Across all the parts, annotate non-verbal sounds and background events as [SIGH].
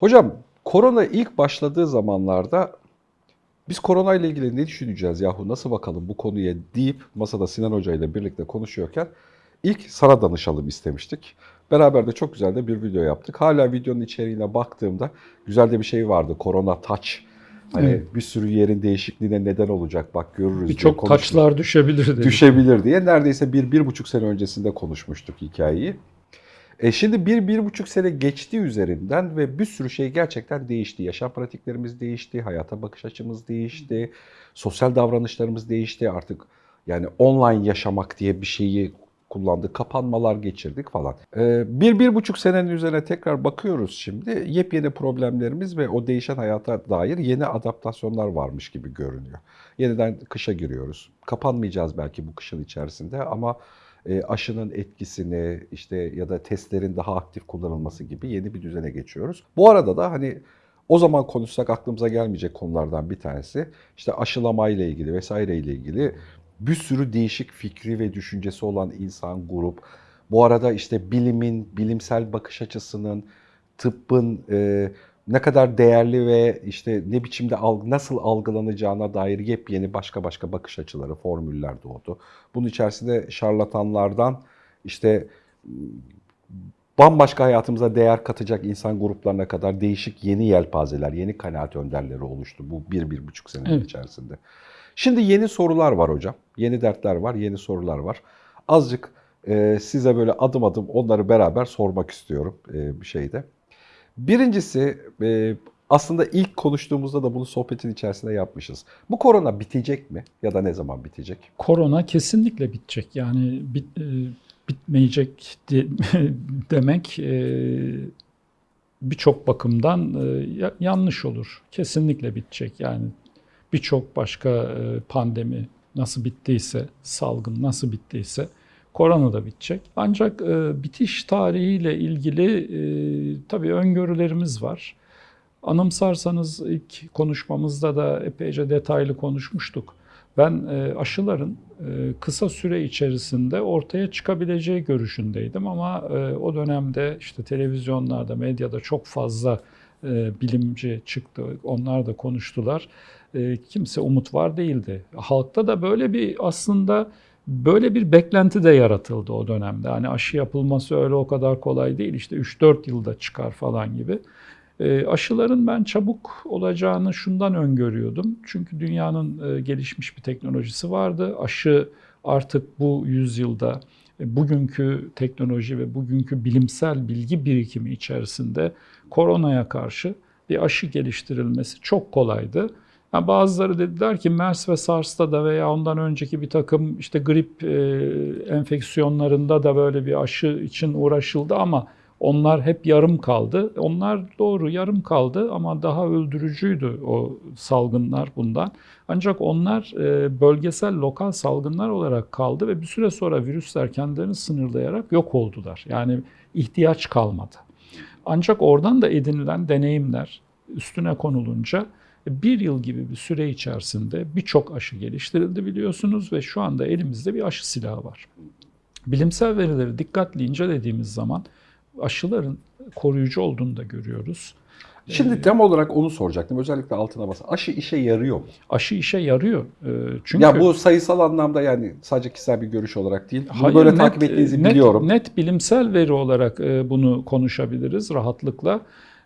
Hocam korona ilk başladığı zamanlarda biz korona ile ilgili ne düşüneceğiz yahu nasıl bakalım bu konuya deyip masada Sinan Hoca ile birlikte konuşuyorken ilk sana danışalım istemiştik. Beraber de çok güzel de bir video yaptık. Hala videonun içeriğine baktığımda güzel de bir şey vardı. Korona touch. Hani Evet. bir sürü yerin değişikliğine neden olacak bak görürüz diye Birçok taçlar düşebilir dedik. düşebilir diye neredeyse bir, bir buçuk sene öncesinde konuşmuştuk hikayeyi. E şimdi bir, bir buçuk sene geçti üzerinden ve bir sürü şey gerçekten değişti. Yaşam pratiklerimiz değişti, hayata bakış açımız değişti, sosyal davranışlarımız değişti. Artık yani online yaşamak diye bir şeyi kullandık, kapanmalar geçirdik falan. E, bir, bir buçuk senenin üzerine tekrar bakıyoruz şimdi. Yepyeni problemlerimiz ve o değişen hayata dair yeni adaptasyonlar varmış gibi görünüyor. Yeniden kışa giriyoruz. Kapanmayacağız belki bu kışın içerisinde ama aşının etkisini işte ya da testlerin daha aktif kullanılması gibi yeni bir düzene geçiyoruz. Bu arada da hani o zaman konuşsak aklımıza gelmeyecek konulardan bir tanesi işte aşılama ile ilgili vesaire ile ilgili bir sürü değişik fikri ve düşüncesi olan insan grup. Bu arada işte bilimin, bilimsel bakış açısının, tıbbın e, ne kadar değerli ve işte ne biçimde alg- nasıl algılanacağına dair yepyeni başka başka bakış açıları, formüller doğdu. Bunun içerisinde şarlatanlardan işte m, bambaşka hayatımıza değer katacak insan gruplarına kadar değişik yeni yelpazeler, yeni kanaat önderleri oluştu bu bir, bir buçuk sene Evet. içerisinde. Şimdi yeni sorular var hocam. Yeni dertler var, yeni sorular var. Azıcık e, size böyle adım adım onları beraber sormak istiyorum e, bir şeyde. Birincisi e, aslında ilk konuştuğumuzda da bunu sohbetin içerisinde yapmışız. Bu korona bitecek mi ya da ne zaman bitecek? Korona kesinlikle bitecek. Yani bit- e, bitmeyecek de- [LAUGHS] demek e, birçok bakımdan ya- yanlış olur. Kesinlikle bitecek. Yani birçok başka pandemi nasıl bittiyse, salgın nasıl bittiyse korona da bitecek. Ancak e, bitiş tarihiyle ilgili e, tabii öngörülerimiz var. Anımsarsanız ilk konuşmamızda da epeyce detaylı konuşmuştuk. Ben e, aşıların e, kısa süre içerisinde ortaya çıkabileceği görüşündeydim ama e, o dönemde işte televizyonlarda, medyada çok fazla e, bilimci çıktı. Onlar da konuştular. E, kimse umut var değildi. Halkta da böyle bir aslında böyle bir beklenti de yaratıldı o dönemde. Hani aşı yapılması öyle o kadar kolay değil. İşte 3-4 yılda çıkar falan gibi. E, aşıların ben çabuk olacağını şundan öngörüyordum. Çünkü dünyanın e, gelişmiş bir teknolojisi vardı. Aşı artık bu yüzyılda e, bugünkü teknoloji ve bugünkü bilimsel bilgi birikimi içerisinde koronaya karşı bir aşı geliştirilmesi çok kolaydı. Yani bazıları dediler ki MERS ve SARS'ta da veya ondan önceki bir takım işte grip e, enfeksiyonlarında da böyle bir aşı için uğraşıldı ama onlar hep yarım kaldı. Onlar doğru yarım kaldı ama daha öldürücüydü o salgınlar bundan. Ancak onlar e, bölgesel lokal salgınlar olarak kaldı ve bir süre sonra virüsler kendilerini sınırlayarak yok oldular. Yani ihtiyaç kalmadı. Ancak oradan da edinilen deneyimler üstüne konulunca bir yıl gibi bir süre içerisinde birçok aşı geliştirildi biliyorsunuz ve şu anda elimizde bir aşı silahı var. Bilimsel verileri dikkatli incelediğimiz zaman aşıların koruyucu olduğunu da görüyoruz. Şimdi tem olarak onu soracaktım. Özellikle altına bas. Aşı işe yarıyor mu? Aşı işe yarıyor. Ee, Çünkü Ya bu sayısal anlamda yani sadece kişisel bir görüş olarak değil. Bunu Hayır, böyle net- takip ettiğinizi net, biliyorum. Net bilimsel veri olarak e, bunu konuşabiliriz rahatlıkla.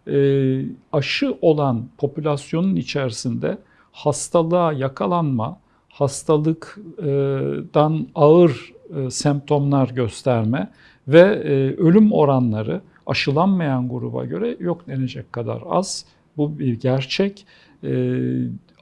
E, Aşı olan popülasyonun içerisinde hastalığa yakalanma, hastalıktan ağır e, semptomlar gösterme ve e, ölüm oranları aşılanmayan gruba göre yok denecek kadar az. Bu bir gerçek.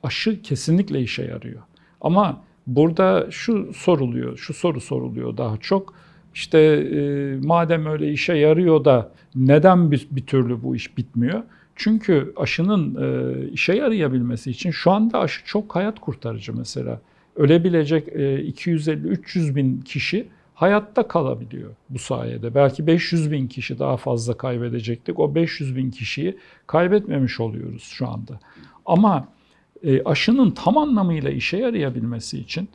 Aşı kesinlikle işe yarıyor. Ama burada şu soruluyor, şu soru soruluyor daha çok. İşte e, madem öyle işe yarıyor da neden bir, bir türlü bu iş bitmiyor? Çünkü aşının e, işe yarayabilmesi için şu anda aşı çok hayat kurtarıcı mesela. Ölebilecek e, 250-300 bin kişi hayatta kalabiliyor bu sayede. Belki 500 bin kişi daha fazla kaybedecektik. O 500 bin kişiyi kaybetmemiş oluyoruz şu anda. Ama e, aşının tam anlamıyla işe yarayabilmesi için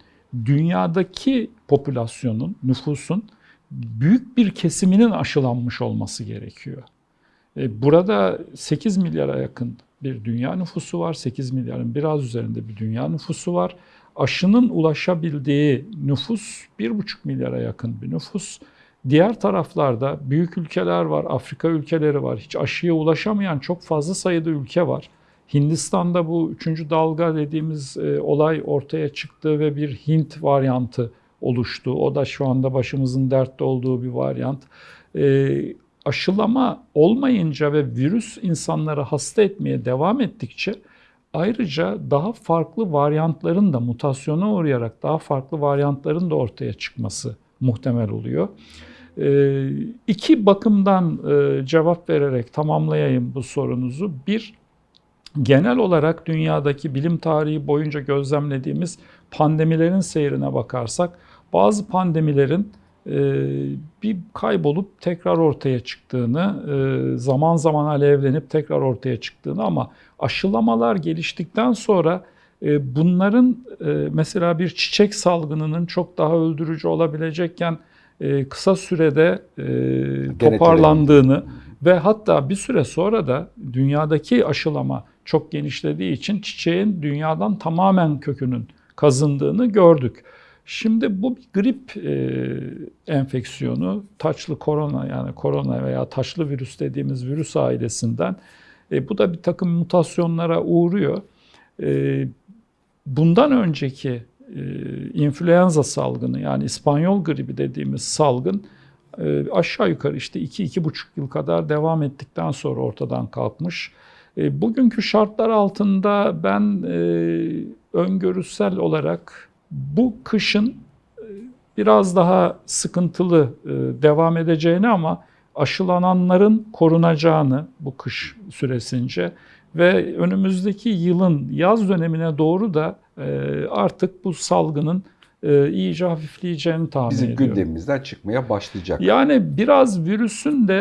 dünyadaki popülasyonun, nüfusun büyük bir kesiminin aşılanmış olması gerekiyor. E, Burada 8 milyara yakın bir dünya nüfusu var. 8 milyarın biraz üzerinde bir dünya nüfusu var. Aşının ulaşabildiği nüfus 1,5 milyara yakın bir nüfus. Diğer taraflarda büyük ülkeler var, Afrika ülkeleri var. Hiç aşıya ulaşamayan çok fazla sayıda ülke var. Hindistan'da bu üçüncü dalga dediğimiz e, olay ortaya çıktı ve bir Hint varyantı oluştu. O da şu anda başımızın dertte olduğu bir varyant. E, aşılama olmayınca ve virüs insanları hasta etmeye devam ettikçe ayrıca daha farklı varyantların da mutasyona uğrayarak daha farklı varyantların da ortaya çıkması muhtemel oluyor. E, iki bakımdan e, cevap vererek tamamlayayım bu sorunuzu. Bir, genel olarak dünyadaki bilim tarihi boyunca gözlemlediğimiz pandemilerin seyrine bakarsak bazı pandemilerin e, bir kaybolup tekrar ortaya çıktığını, e, zaman zaman alevlenip tekrar ortaya çıktığını ama aşılamalar geliştikten sonra e, bunların mesela bir çiçek salgınının çok daha öldürücü olabilecekken kısa sürede toparlandığını ve hatta bir süre sonra da dünyadaki aşılama çok genişlediği için çiçeğin dünyadan tamamen kökünün kazındığını gördük. Şimdi bu bir grip e, enfeksiyonu, taçlı korona yani korona veya taşlı virüs dediğimiz virüs ailesinden. E, bu da bir takım mutasyonlara uğruyor. E, bundan önceki e, influenza salgını yani İspanyol gribi dediğimiz salgın e, aşağı yukarı işte 2-2,5 yıl kadar devam ettikten sonra ortadan kalkmış. E, bugünkü şartlar altında ben e, öngörüsel olarak bu kışın e, biraz daha sıkıntılı e, devam edeceğini ama aşılananların korunacağını bu kış süresince ve önümüzdeki yılın yaz dönemine doğru da e, artık bu salgının iyice hafifleyeceğini tahmin Bizim ediyorum. gündemimizden çıkmaya başlayacak. Yani biraz virüsün de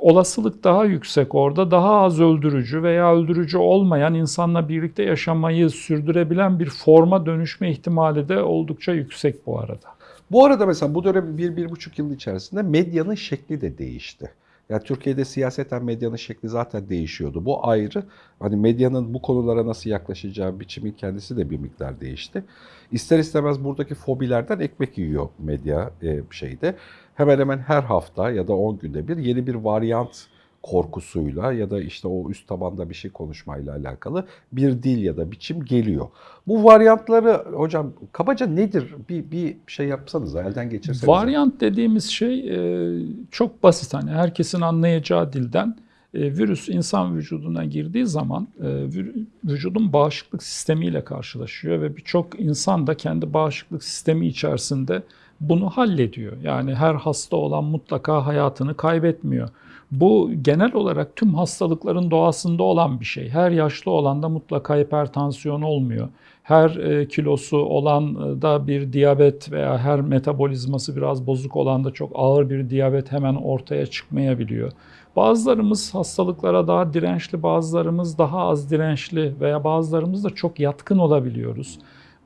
olasılık daha yüksek orada. Daha az öldürücü veya öldürücü olmayan insanla birlikte yaşamayı sürdürebilen bir forma dönüşme ihtimali de oldukça yüksek bu arada. Bu arada mesela bu dönem bir, bir buçuk yıl içerisinde medyanın şekli de değişti. Yani Türkiye'de siyaseten medyanın şekli zaten değişiyordu. Bu ayrı. Hani medyanın bu konulara nasıl yaklaşacağı biçimin kendisi de bir miktar değişti. İster istemez buradaki fobilerden ekmek yiyor medya e, şeyde. Hemen hemen her hafta ya da 10 günde bir yeni bir varyant korkusuyla ya da işte o üst tabanda bir şey konuşmayla alakalı bir dil ya da biçim geliyor. Bu varyantları hocam kabaca nedir? Bir, bir şey yapsanız elden geçirseniz. Varyant dediğimiz şey e, çok basit. Hani herkesin anlayacağı dilden e, virüs insan vücuduna girdiği zaman e, vü- vücudun bağışıklık sistemiyle karşılaşıyor ve birçok insan da kendi bağışıklık sistemi içerisinde bunu hallediyor. Yani her hasta olan mutlaka hayatını kaybetmiyor. Bu genel olarak tüm hastalıkların doğasında olan bir şey. Her yaşlı olanda mutlaka hipertansiyon olmuyor. Her e, kilosu olan e, da bir diyabet veya her metabolizması biraz bozuk olan da çok ağır bir diyabet hemen ortaya çıkmayabiliyor. Bazılarımız hastalıklara daha dirençli, bazılarımız daha az dirençli veya bazılarımız da çok yatkın olabiliyoruz.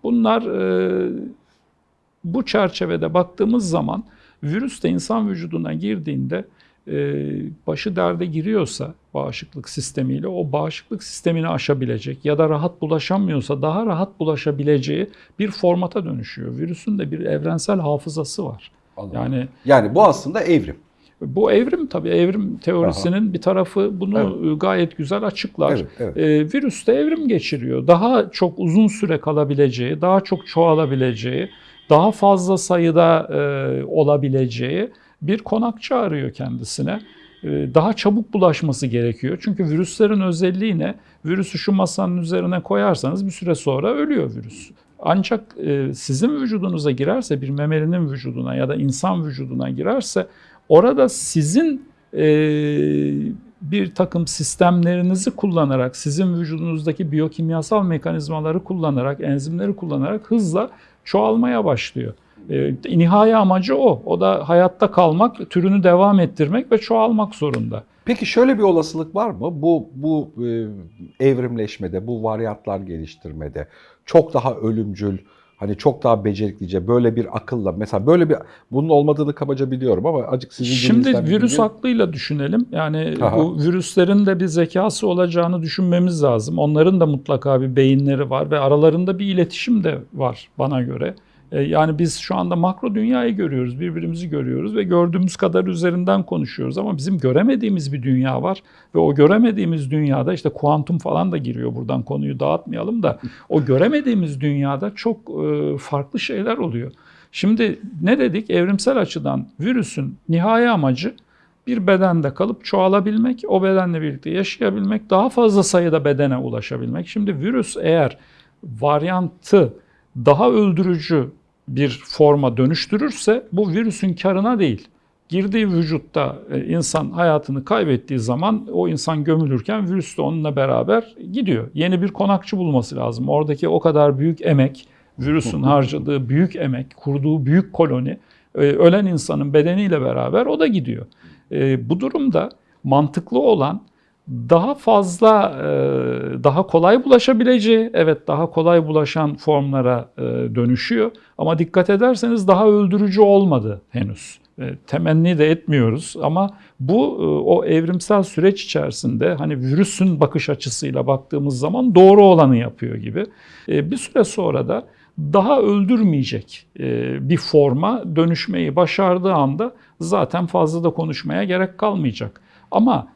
Bunlar e, bu çerçevede baktığımız zaman virüs de insan vücuduna girdiğinde e, başı derde giriyorsa bağışıklık sistemiyle o bağışıklık sistemini aşabilecek ya da rahat bulaşamıyorsa daha rahat bulaşabileceği bir formata dönüşüyor. Virüsün de bir evrensel hafızası var. Anladım. Yani Yani bu aslında evrim. bu evrim tabii evrim teorisinin bir tarafı bunu gayet güzel açıklar. Evet, evet. Ee, virüs de evrim geçiriyor. Daha çok uzun süre kalabileceği, daha çok çoğalabileceği, daha fazla sayıda e, olabileceği bir konakçı arıyor kendisine. Ee, daha çabuk bulaşması gerekiyor. Çünkü virüslerin özelliği ne? Virüsü şu masanın üzerine koyarsanız bir süre sonra ölüyor virüs. Ancak e, sizin vücudunuza girerse, bir memelinin vücuduna ya da insan vücuduna girerse orada sizin e, bir takım sistemlerinizi kullanarak, sizin vücudunuzdaki biyokimyasal mekanizmaları kullanarak, enzimleri kullanarak hızla çoğalmaya başlıyor. E, nihai amacı o. O da hayatta kalmak, türünü devam ettirmek ve çoğalmak zorunda. Peki şöyle bir olasılık var mı? Bu bu e, evrimleşmede, bu varyantlar geliştirmede çok daha ölümcül, hani çok daha beceriklice böyle bir akılla mesela böyle bir bunun olmadığını kabaca biliyorum ama acık sizin Şimdi virüs aklıyla düşünelim. Yani Aha. bu virüslerin de bir zekası olacağını düşünmemiz lazım. Onların da mutlaka bir beyinleri var ve aralarında bir iletişim de var bana göre. E, Yani biz şu anda makro dünyayı görüyoruz, birbirimizi görüyoruz ve gördüğümüz kadar üzerinden konuşuyoruz ama bizim göremediğimiz bir dünya var ve o göremediğimiz dünyada işte kuantum falan da giriyor buradan konuyu dağıtmayalım da o göremediğimiz dünyada çok e, farklı şeyler oluyor. Şimdi ne dedik? Evrimsel açıdan virüsün nihai amacı bir bedende kalıp çoğalabilmek, o bedenle birlikte yaşayabilmek, daha fazla sayıda bedene ulaşabilmek. Şimdi virüs eğer varyantı daha öldürücü bir forma dönüştürürse bu virüsün karına değil. Girdiği vücutta e, insan hayatını kaybettiği zaman o insan gömülürken virüs de onunla beraber gidiyor. Yeni bir konakçı bulması lazım. Oradaki o kadar büyük emek, virüsün [LAUGHS] harcadığı büyük emek, kurduğu büyük koloni, e, ölen insanın bedeniyle beraber o da gidiyor. E, Bu durumda mantıklı olan daha fazla, e, daha kolay bulaşabileceği, evet daha kolay bulaşan formlara e, dönüşüyor. Ama dikkat ederseniz daha öldürücü olmadı henüz. E, Temenni de etmiyoruz ama bu o evrimsel süreç içerisinde hani virüsün bakış açısıyla baktığımız zaman doğru olanı yapıyor gibi. Bir süre sonra da daha öldürmeyecek bir forma dönüşmeyi başardığı anda zaten fazla da konuşmaya gerek kalmayacak. Ama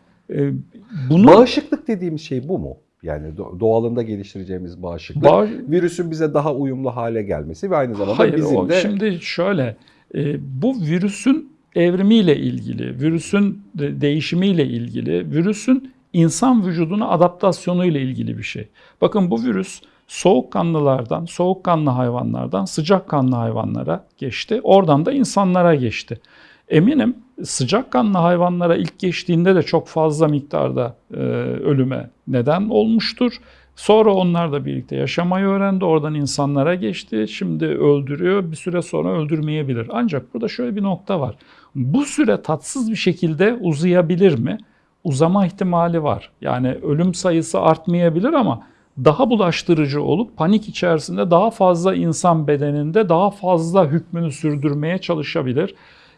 bunu Bağışıklık dediğimiz şey bu mu? Yani do- doğalında geliştireceğimiz bağışıklık. Bağ- Virüsün bize daha uyumlu hale gelmesi ve aynı zamanda Hayır, bizim o, de şimdi şöyle, e, bu virüsün evrimiyle ilgili, virüsün de- değişimiyle ilgili, virüsün insan vücuduna adaptasyonuyla ilgili bir şey. Bakın bu virüs soğukkanlılardan, soğukkanlı hayvanlardan sıcakkanlı hayvanlara geçti. Oradan da insanlara geçti. Eminim sıcakkanlı hayvanlara ilk geçtiğinde de çok fazla miktarda e, ölüme neden olmuştur. Sonra onlar da birlikte yaşamayı öğrendi. Oradan insanlara geçti. Şimdi öldürüyor. Bir süre sonra öldürmeyebilir. Ancak burada şöyle bir nokta var. Bu süre tatsız bir şekilde uzayabilir mi? Uzama ihtimali var. Yani ölüm sayısı artmayabilir ama daha bulaştırıcı olup panik içerisinde daha fazla insan bedeninde daha fazla hükmünü sürdürmeye çalışabilir.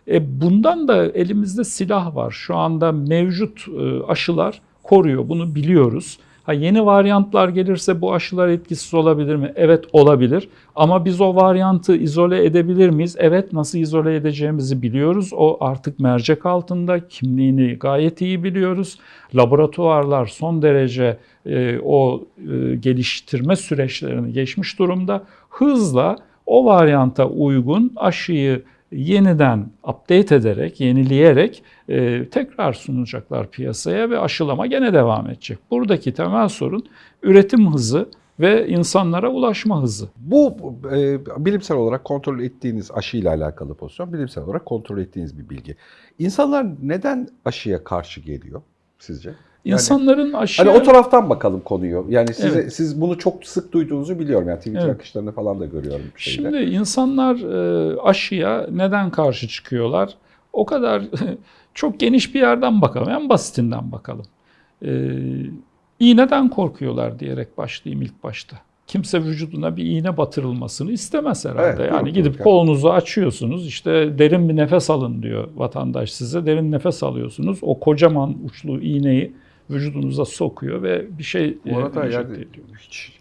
E bundan da elimizde silah var. Şu anda mevcut e, aşılar koruyor. Bunu biliyoruz. Ha yeni varyantlar gelirse bu aşılar etkisiz olabilir mi? Evet olabilir. Ama biz o varyantı izole edebilir miyiz? Evet nasıl izole edeceğimizi biliyoruz. O artık mercek altında kimliğini gayet iyi biliyoruz. Laboratuvarlar son derece e, o e, geliştirme süreçlerini geçmiş durumda. Hızla o varyanta uygun aşıyı yeniden update ederek, yenileyerek e, tekrar sunacaklar piyasaya ve aşılama gene devam edecek. Buradaki temel sorun üretim hızı ve insanlara ulaşma hızı. bu e, bilimsel olarak kontrol ettiğiniz aşıyla alakalı pozisyon, bilimsel olarak kontrol ettiğiniz bir bilgi. İnsanlar neden aşıya karşı geliyor sizce? İnsanların aşıya... Hani o taraftan bakalım konuyu. Yani size, Evet. siz bunu çok sık duyduğunuzu biliyorum. Yani Twitter Evet. akışlarını falan da görüyorum. Şeyde. Şimdi insanlar e, aşıya neden karşı çıkıyorlar? O kadar [LAUGHS] çok geniş bir yerden bakalım. En basitinden bakalım. E, iğneden korkuyorlar diyerek başlayayım ilk başta. Kimse vücuduna bir iğne batırılmasını istemez herhalde. Evet, yani gidip yok. kolunuzu açıyorsunuz. işte derin bir nefes alın diyor vatandaş size. Derin nefes alıyorsunuz. O kocaman uçlu iğneyi vücudunuza sokuyor ve bir şey bu arada e, yani hiç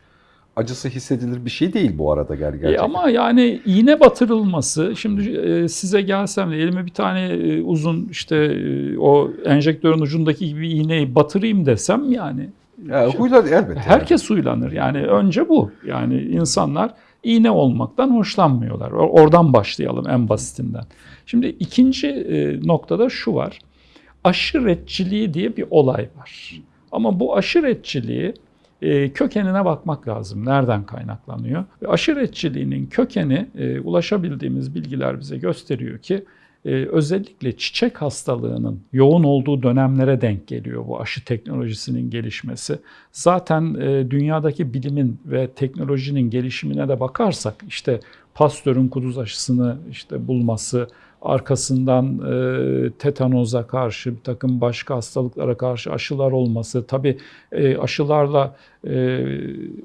acısı hissedilir bir şey değil bu arada ger E gerçekten. ama yani iğne batırılması, şimdi e, size gelsem de elime bir tane e, uzun işte e, o enjektörün ucundaki gibi iğneyi batırayım desem yani Yani huylar elbette. herkes huylanır. Yani önce bu. Yani insanlar iğne olmaktan hoşlanmıyorlar. Oradan başlayalım en basitinden. Şimdi ikinci e, noktada şu var. Aşiretçiliği diye bir olay var. Ama bu aşiretçiliği e, kökenine bakmak lazım. Nereden kaynaklanıyor? Ve aşiretçiliğinin kökeni e, ulaşabildiğimiz bilgiler bize gösteriyor ki e, özellikle çiçek hastalığının yoğun olduğu dönemlere denk geliyor bu aşı teknolojisinin gelişmesi. Zaten e, dünyadaki bilimin ve teknolojinin gelişimine de bakarsak işte Pasteur'ün kuduz aşısını işte bulması, arkasından e, tetanoza karşı bir takım başka hastalıklara karşı aşılar olması. Tabii e, aşılarla e,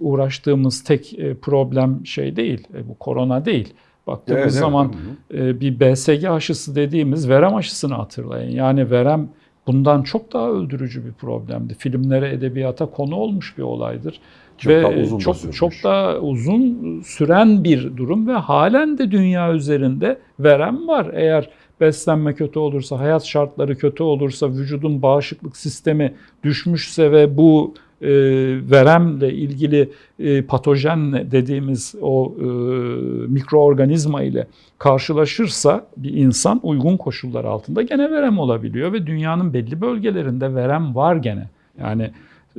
uğraştığımız tek e, problem şey değil, e, bu korona değil. Baktığımız Evet, zaman e, bir BSG aşısı dediğimiz verem aşısını hatırlayın. Yani verem bundan çok daha öldürücü bir problemdi. Filmlere, edebiyata konu olmuş bir olaydır. Çok ve daha uzun da çok sürmüş. çok daha uzun süren bir durum ve halen de dünya üzerinde verem var. Eğer beslenme kötü olursa, hayat şartları kötü olursa, vücudun bağışıklık sistemi düşmüşse ve bu e, veremle ilgili e, patojen dediğimiz o e, mikroorganizma ile karşılaşırsa bir insan uygun koşullar altında gene verem olabiliyor ve dünyanın belli bölgelerinde verem var gene. Yani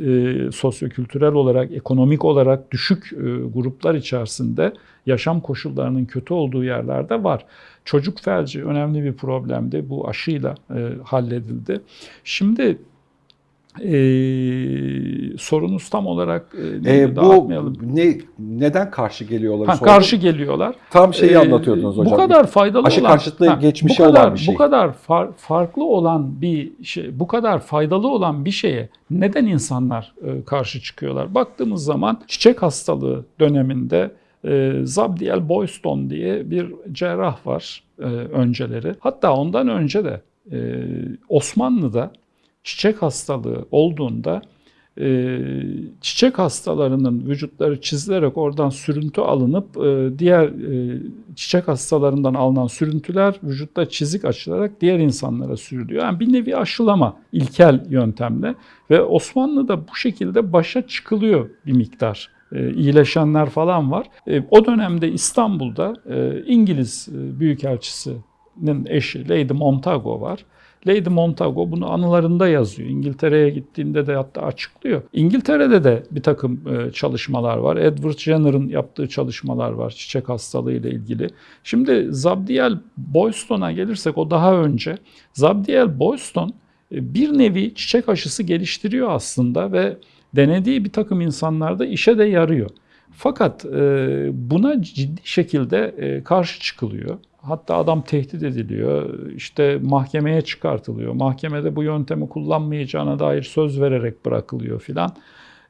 e, sosyokültürel olarak, ekonomik olarak düşük e, gruplar içerisinde yaşam koşullarının kötü olduğu yerlerde var. Çocuk felci önemli bir problemdi. Bu aşıyla e, halledildi. Şimdi e, sorunuz tam olarak e, neydi? E, bu ne neden karşı geliyorlar? Ha, karşı geliyorlar. Tam şeyi Ee, anlatıyordunuz hocam. Bu kadar faydalı Aşı olan karşıtlığı geçmişe bu kadar, olan bir şey. Bu kadar far- farklı olan bir şey, bu kadar faydalı olan bir şeye neden insanlar e, karşı çıkıyorlar? Baktığımız zaman çiçek hastalığı döneminde e, Zabdiel Boyston diye bir cerrah var e, önceleri. Hatta ondan önce de e, Osmanlı'da çiçek hastalığı olduğunda e, çiçek hastalarının vücutları çizilerek oradan sürüntü alınıp e, diğer e, çiçek hastalarından alınan sürüntüler vücutta çizik açılarak diğer insanlara sürülüyor. Yani bir nevi aşılama ilkel yöntemle ve Osmanlı'da bu şekilde başa çıkılıyor bir miktar. E, iyileşenler falan var. E, o dönemde İstanbul'da e, İngiliz Büyükelçisi'nin eşi Lady Montagu var. Lady Montagu bunu anılarında yazıyor. İngiltere'ye gittiğinde de hatta açıklıyor. İngiltere'de de bir takım e, çalışmalar var. Edward Jenner'ın yaptığı çalışmalar var çiçek hastalığı ile ilgili. Şimdi Zabdiel Boyston'a gelirsek o daha önce. Zabdiel Boyston e, bir nevi çiçek aşısı geliştiriyor aslında ve denediği bir takım insanlarda işe de yarıyor. Fakat e, buna ciddi şekilde e, karşı çıkılıyor. Hatta adam tehdit ediliyor, işte mahkemeye çıkartılıyor. Mahkemede bu yöntemi kullanmayacağına dair söz vererek bırakılıyor filan.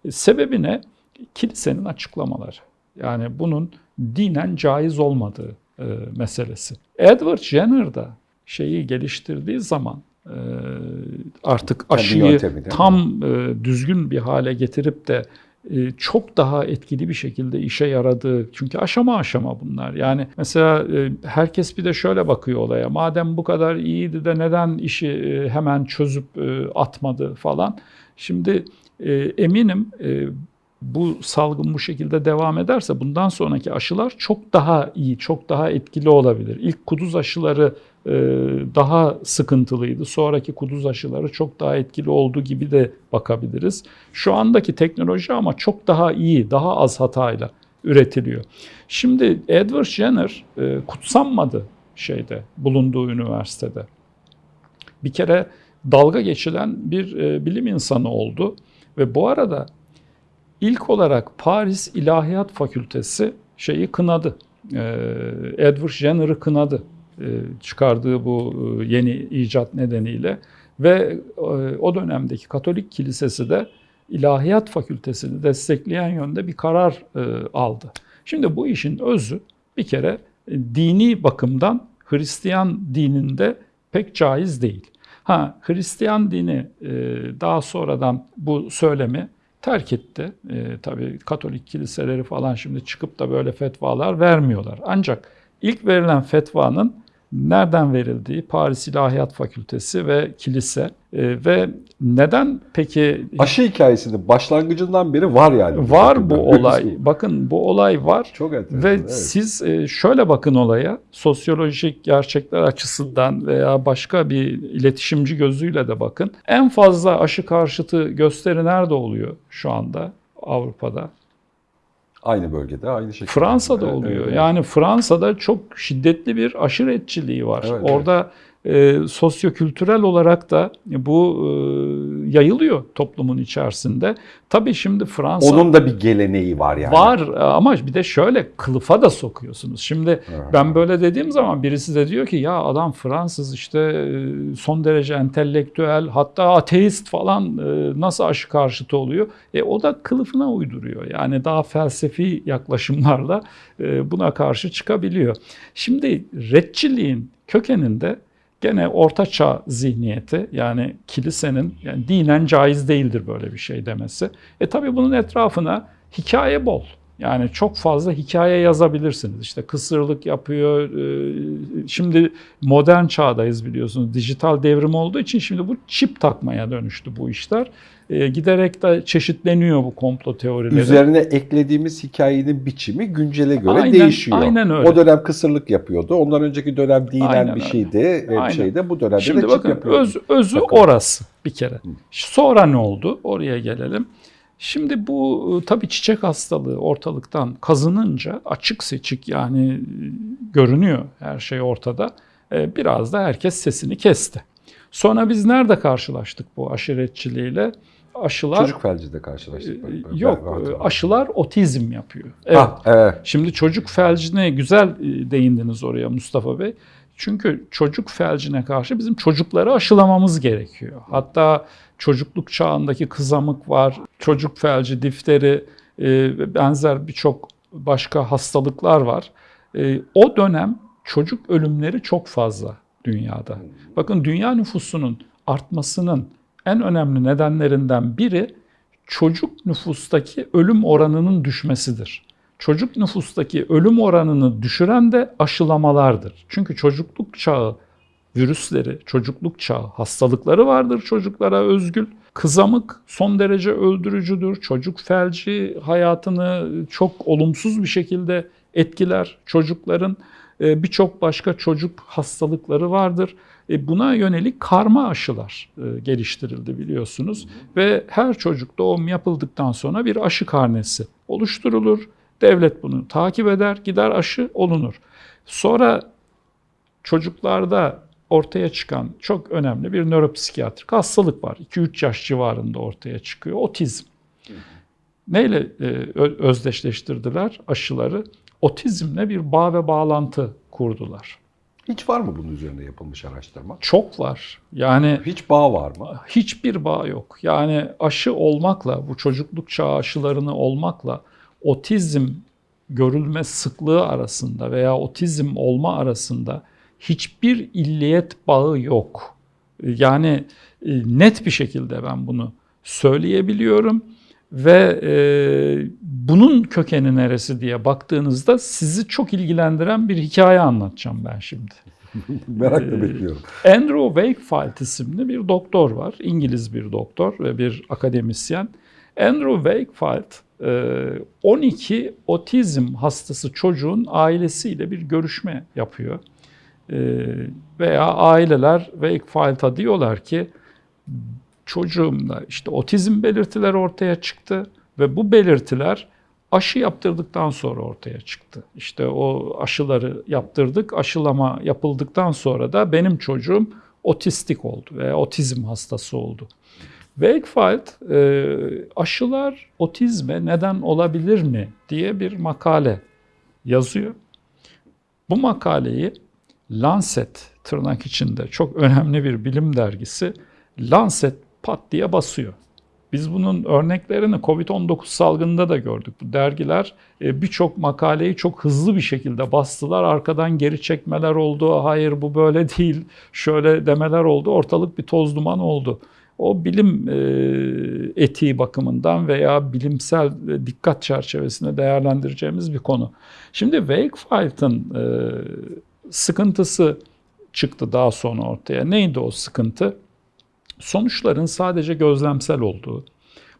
E, Sebebi ne? Kilisenin açıklamaları. Yani bunun dinen caiz olmadığı e, meselesi. Edward Jenner da şeyi geliştirdiği zaman e, artık aşıyı tam e, düzgün bir hale getirip de çok daha etkili bir şekilde işe yaradığı çünkü aşama aşama bunlar. Yani mesela e, herkes bir de şöyle bakıyor olaya. Madem bu kadar iyiydi de neden işi e, hemen çözüp e, atmadı falan. Şimdi e, eminim e, bu salgın bu şekilde devam ederse bundan sonraki aşılar çok daha iyi, çok daha etkili olabilir. İlk kuduz aşıları e, daha sıkıntılıydı. Sonraki kuduz aşıları çok daha etkili olduğu gibi de bakabiliriz. Şu andaki teknoloji ama çok daha iyi, daha az hatayla üretiliyor. Şimdi Edward Jenner e, kutsanmadı şeyde, bulunduğu üniversitede. Bir kere dalga geçilen bir e, bilim insanı oldu ve bu arada ilk olarak Paris İlahiyat Fakültesi şeyi kınadı. E, Edward Jenner'ı kınadı e, çıkardığı bu e, yeni icat nedeniyle ve e, o dönemdeki Katolik Kilisesi de İlahiyat Fakültesini destekleyen yönde bir karar e, aldı. Şimdi bu işin özü bir kere e, dini bakımdan Hristiyan dininde pek caiz değil. Ha Hristiyan dini e, daha sonradan bu söylemi terk etti. E, tabii Katolik kiliseleri falan şimdi çıkıp da böyle fetvalar vermiyorlar. Ancak ilk verilen fetvanın nereden verildiği Paris İlahiyat Fakültesi ve kilise e, ve neden peki Aşı hikayesinin başlangıcından beri var yani. var bu olay. Bakın bu olay var. Çok enteresan. Ve evet. siz e, şöyle bakın olaya, sosyolojik gerçekler açısından veya başka bir iletişimci gözüyle de bakın. En fazla aşı karşıtı gösteri nerede oluyor şu anda Avrupa'da? Aynı bölgede, aynı şekilde. Fransa'da Evet, oluyor. evet. Yani Fransa'da çok şiddetli bir aşiretçiliği var. Evet, Orada e, sosyokültürel olarak da bu e, yayılıyor toplumun içerisinde. Tabii şimdi Fransa Onun da bir geleneği var yani. var ama bir de şöyle kılıfa da sokuyorsunuz. Şimdi Evet. ben böyle dediğim zaman birisi de diyor ki ya adam Fransız işte e, son derece entelektüel hatta ateist falan e, nasıl aşı karşıtı oluyor? E o da kılıfına uyduruyor. Yani daha felsefi yaklaşımlarla e, buna karşı çıkabiliyor. Şimdi retçiliğin kökeninde gene orta çağ zihniyeti yani kilisenin yani dinen caiz değildir böyle bir şey demesi. E tabi bunun etrafına hikaye bol. Yani çok fazla hikaye yazabilirsiniz. İşte kısırlık yapıyor. e, Şimdi modern çağdayız biliyorsunuz. Dijital devrim olduğu için şimdi bu çip takmaya dönüştü bu işler. E, Giderek de çeşitleniyor bu komplo teorileri. Üzerine eklediğimiz hikayenin biçimi güncele göre Aynen- değişiyor. aynen öyle. O dönem kısırlık yapıyordu. Ondan önceki dönem dinen Aynen bir öyle. şeydi. Ve bir şeyde bu dönemde Şimdi de çip bakın yapıyordu. öz, özü Bakalım. orası bir kere. Sonra ne oldu? Oraya gelelim. Şimdi bu e, tabii çiçek hastalığı ortalıktan kazınınca açık seçik yani e, görünüyor her şey ortada. E, Biraz da herkes sesini kesti. Sonra biz nerede karşılaştık bu aşiretçiliğiyle? Aşılar Çocuk felcide karşılaştık. Ben- yok ben aşılar otizm yapıyor. Evet. Ah, evet. Şimdi çocuk felcine güzel değindiniz oraya Mustafa Bey. Çünkü çocuk felcine karşı bizim çocukları aşılamamız gerekiyor. Hatta çocukluk çağındaki kızamık var, çocuk felci, difteri, ve benzer birçok başka hastalıklar var. E, O dönem çocuk ölümleri çok fazla dünyada. Bakın dünya nüfusunun artmasının en önemli nedenlerinden biri çocuk nüfustaki ölüm oranının düşmesidir. Çocuk nüfustaki ölüm oranını düşüren de aşılamalardır. Çünkü çocukluk çağı virüsleri, çocukluk çağı hastalıkları vardır çocuklara özgül. Kızamık son derece öldürücüdür. Çocuk felci hayatını çok olumsuz bir şekilde etkiler çocukların. e, Birçok başka çocuk hastalıkları vardır. E, Buna yönelik karma aşılar e, geliştirildi biliyorsunuz. Ve her çocuk doğum yapıldıktan sonra bir aşı karnesi oluşturulur. Devlet bunu takip eder, gider aşı olunur. Sonra çocuklarda ortaya çıkan çok önemli bir nöropsikiyatrik hastalık var. 2-3 yaş civarında ortaya çıkıyor. Otizm. Neyle e, özdeşleştirdiler aşıları? Otizmle bir bağ ve bağlantı kurdular. Hiç var mı bunun üzerine yapılmış araştırma? Çok var. Yani Hiç bağ var mı? hiçbir bağ yok. Yani aşı olmakla, bu çocukluk çağı aşılarını olmakla otizm görülme sıklığı arasında veya otizm olma arasında hiçbir illiyet bağı yok. Yani e, net bir şekilde ben bunu söyleyebiliyorum ve e, bunun kökeni neresi diye baktığınızda sizi çok ilgilendiren bir hikaye anlatacağım ben şimdi. [LAUGHS] Merakla Ee, bekliyorum. Andrew Wakefield isimli bir doktor var. İngiliz bir doktor ve bir akademisyen. Andrew Wakefield e, 12 otizm hastası çocuğun ailesiyle bir görüşme yapıyor. E, Veya aileler Wakefield'a diyorlar ki çocuğumda işte otizm belirtileri ortaya çıktı ve bu belirtiler aşı yaptırdıktan sonra ortaya çıktı. İşte o aşıları yaptırdık, aşılama yapıldıktan sonra da benim çocuğum otistik oldu veya otizm hastası oldu. Wakefield e, aşılar otizme neden olabilir mi diye bir makale yazıyor. Bu makaleyi Lancet tırnak içinde çok önemli bir bilim dergisi Lancet pat diye basıyor. Biz bunun örneklerini Covid-19 salgınında da gördük. Bu dergiler e, birçok makaleyi çok hızlı bir şekilde bastılar. Arkadan geri çekmeler oldu. Hayır bu böyle değil. Şöyle demeler oldu. Ortalık bir toz duman oldu. O bilim e, etiği bakımından veya bilimsel e, dikkat çerçevesinde değerlendireceğimiz bir konu. Şimdi Wakefield'ın e, sıkıntısı çıktı daha sonra ortaya. Neydi o sıkıntı? Sonuçların sadece gözlemsel olduğu,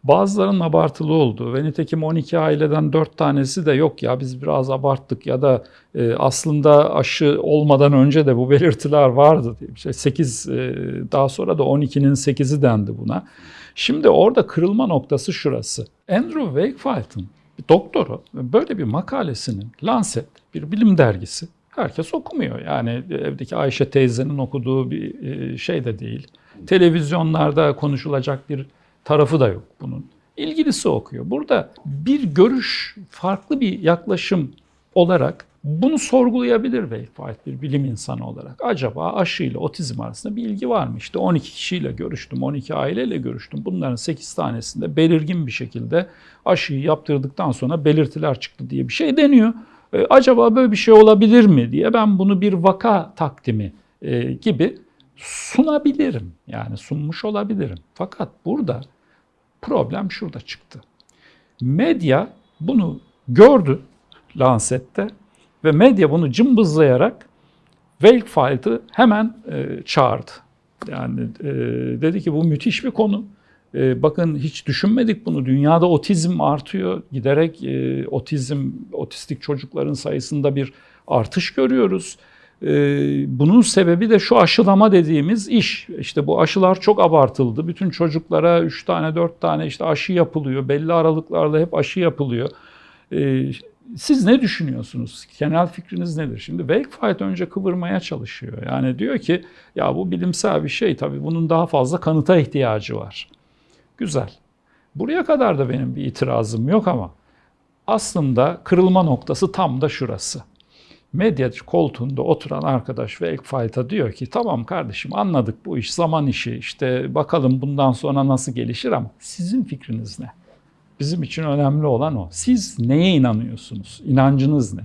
bazılarının abartılı olduğu ve nitekim 12 aileden 4 tanesi de yok ya biz biraz abarttık ya da e, aslında aşı olmadan önce de bu [LAUGHS] belirtiler vardı diye bir şey. 8 e, daha sonra da 12'nin 8'i dendi buna. Şimdi orada kırılma noktası şurası. Andrew Wakefield'ın doktoru böyle bir makalesinin Lancet bir bilim dergisi Herkes okumuyor. Yani evdeki Ayşe teyzenin okuduğu bir e, şey de değil. Televizyonlarda konuşulacak bir tarafı da yok bunun. İlgilisi okuyor. Burada bir görüş, farklı bir yaklaşım olarak bunu sorgulayabilir Wakefield bir bilim insanı olarak. Acaba aşı ile otizm arasında bir ilgi var mı? İşte 12 kişiyle görüştüm, 12 aileyle görüştüm. Bunların 8 tanesinde belirgin bir şekilde aşıyı yaptırdıktan sonra belirtiler çıktı diye bir şey deniyor. E, acaba böyle bir şey olabilir mi diye ben bunu bir vaka takdimi e, gibi sunabilirim. Yani sunmuş olabilirim. Fakat burada problem şurada çıktı. Medya bunu gördü Lancet'te ve medya bunu cımbızlayarak Wakefield'ı hemen e, çağırdı. Yani e, dedi ki bu müthiş bir konu. E, bakın hiç düşünmedik bunu. Dünyada otizm artıyor. Giderek e, otizm, otistik çocukların sayısında bir artış görüyoruz. E, bunun sebebi de şu aşılama dediğimiz iş. İşte bu aşılar çok abartıldı. Bütün çocuklara 3 tane 4 tane işte aşı yapılıyor. Belli aralıklarla hep aşı yapılıyor. E, siz ne düşünüyorsunuz? Genel fikriniz nedir? Şimdi Wakefield önce kıvırmaya çalışıyor. Yani diyor ki ya bu bilimsel bir şey tabii bunun daha fazla kanıta ihtiyacı var. Güzel. Buraya kadar da benim bir itirazım yok ama aslında kırılma noktası tam da şurası. Medya koltuğunda oturan arkadaş Wakefield'a diyor ki tamam kardeşim anladık bu iş zaman işi işte bakalım bundan sonra nasıl gelişir ama sizin fikriniz ne? Bizim için önemli olan o. Siz neye inanıyorsunuz? İnancınız ne?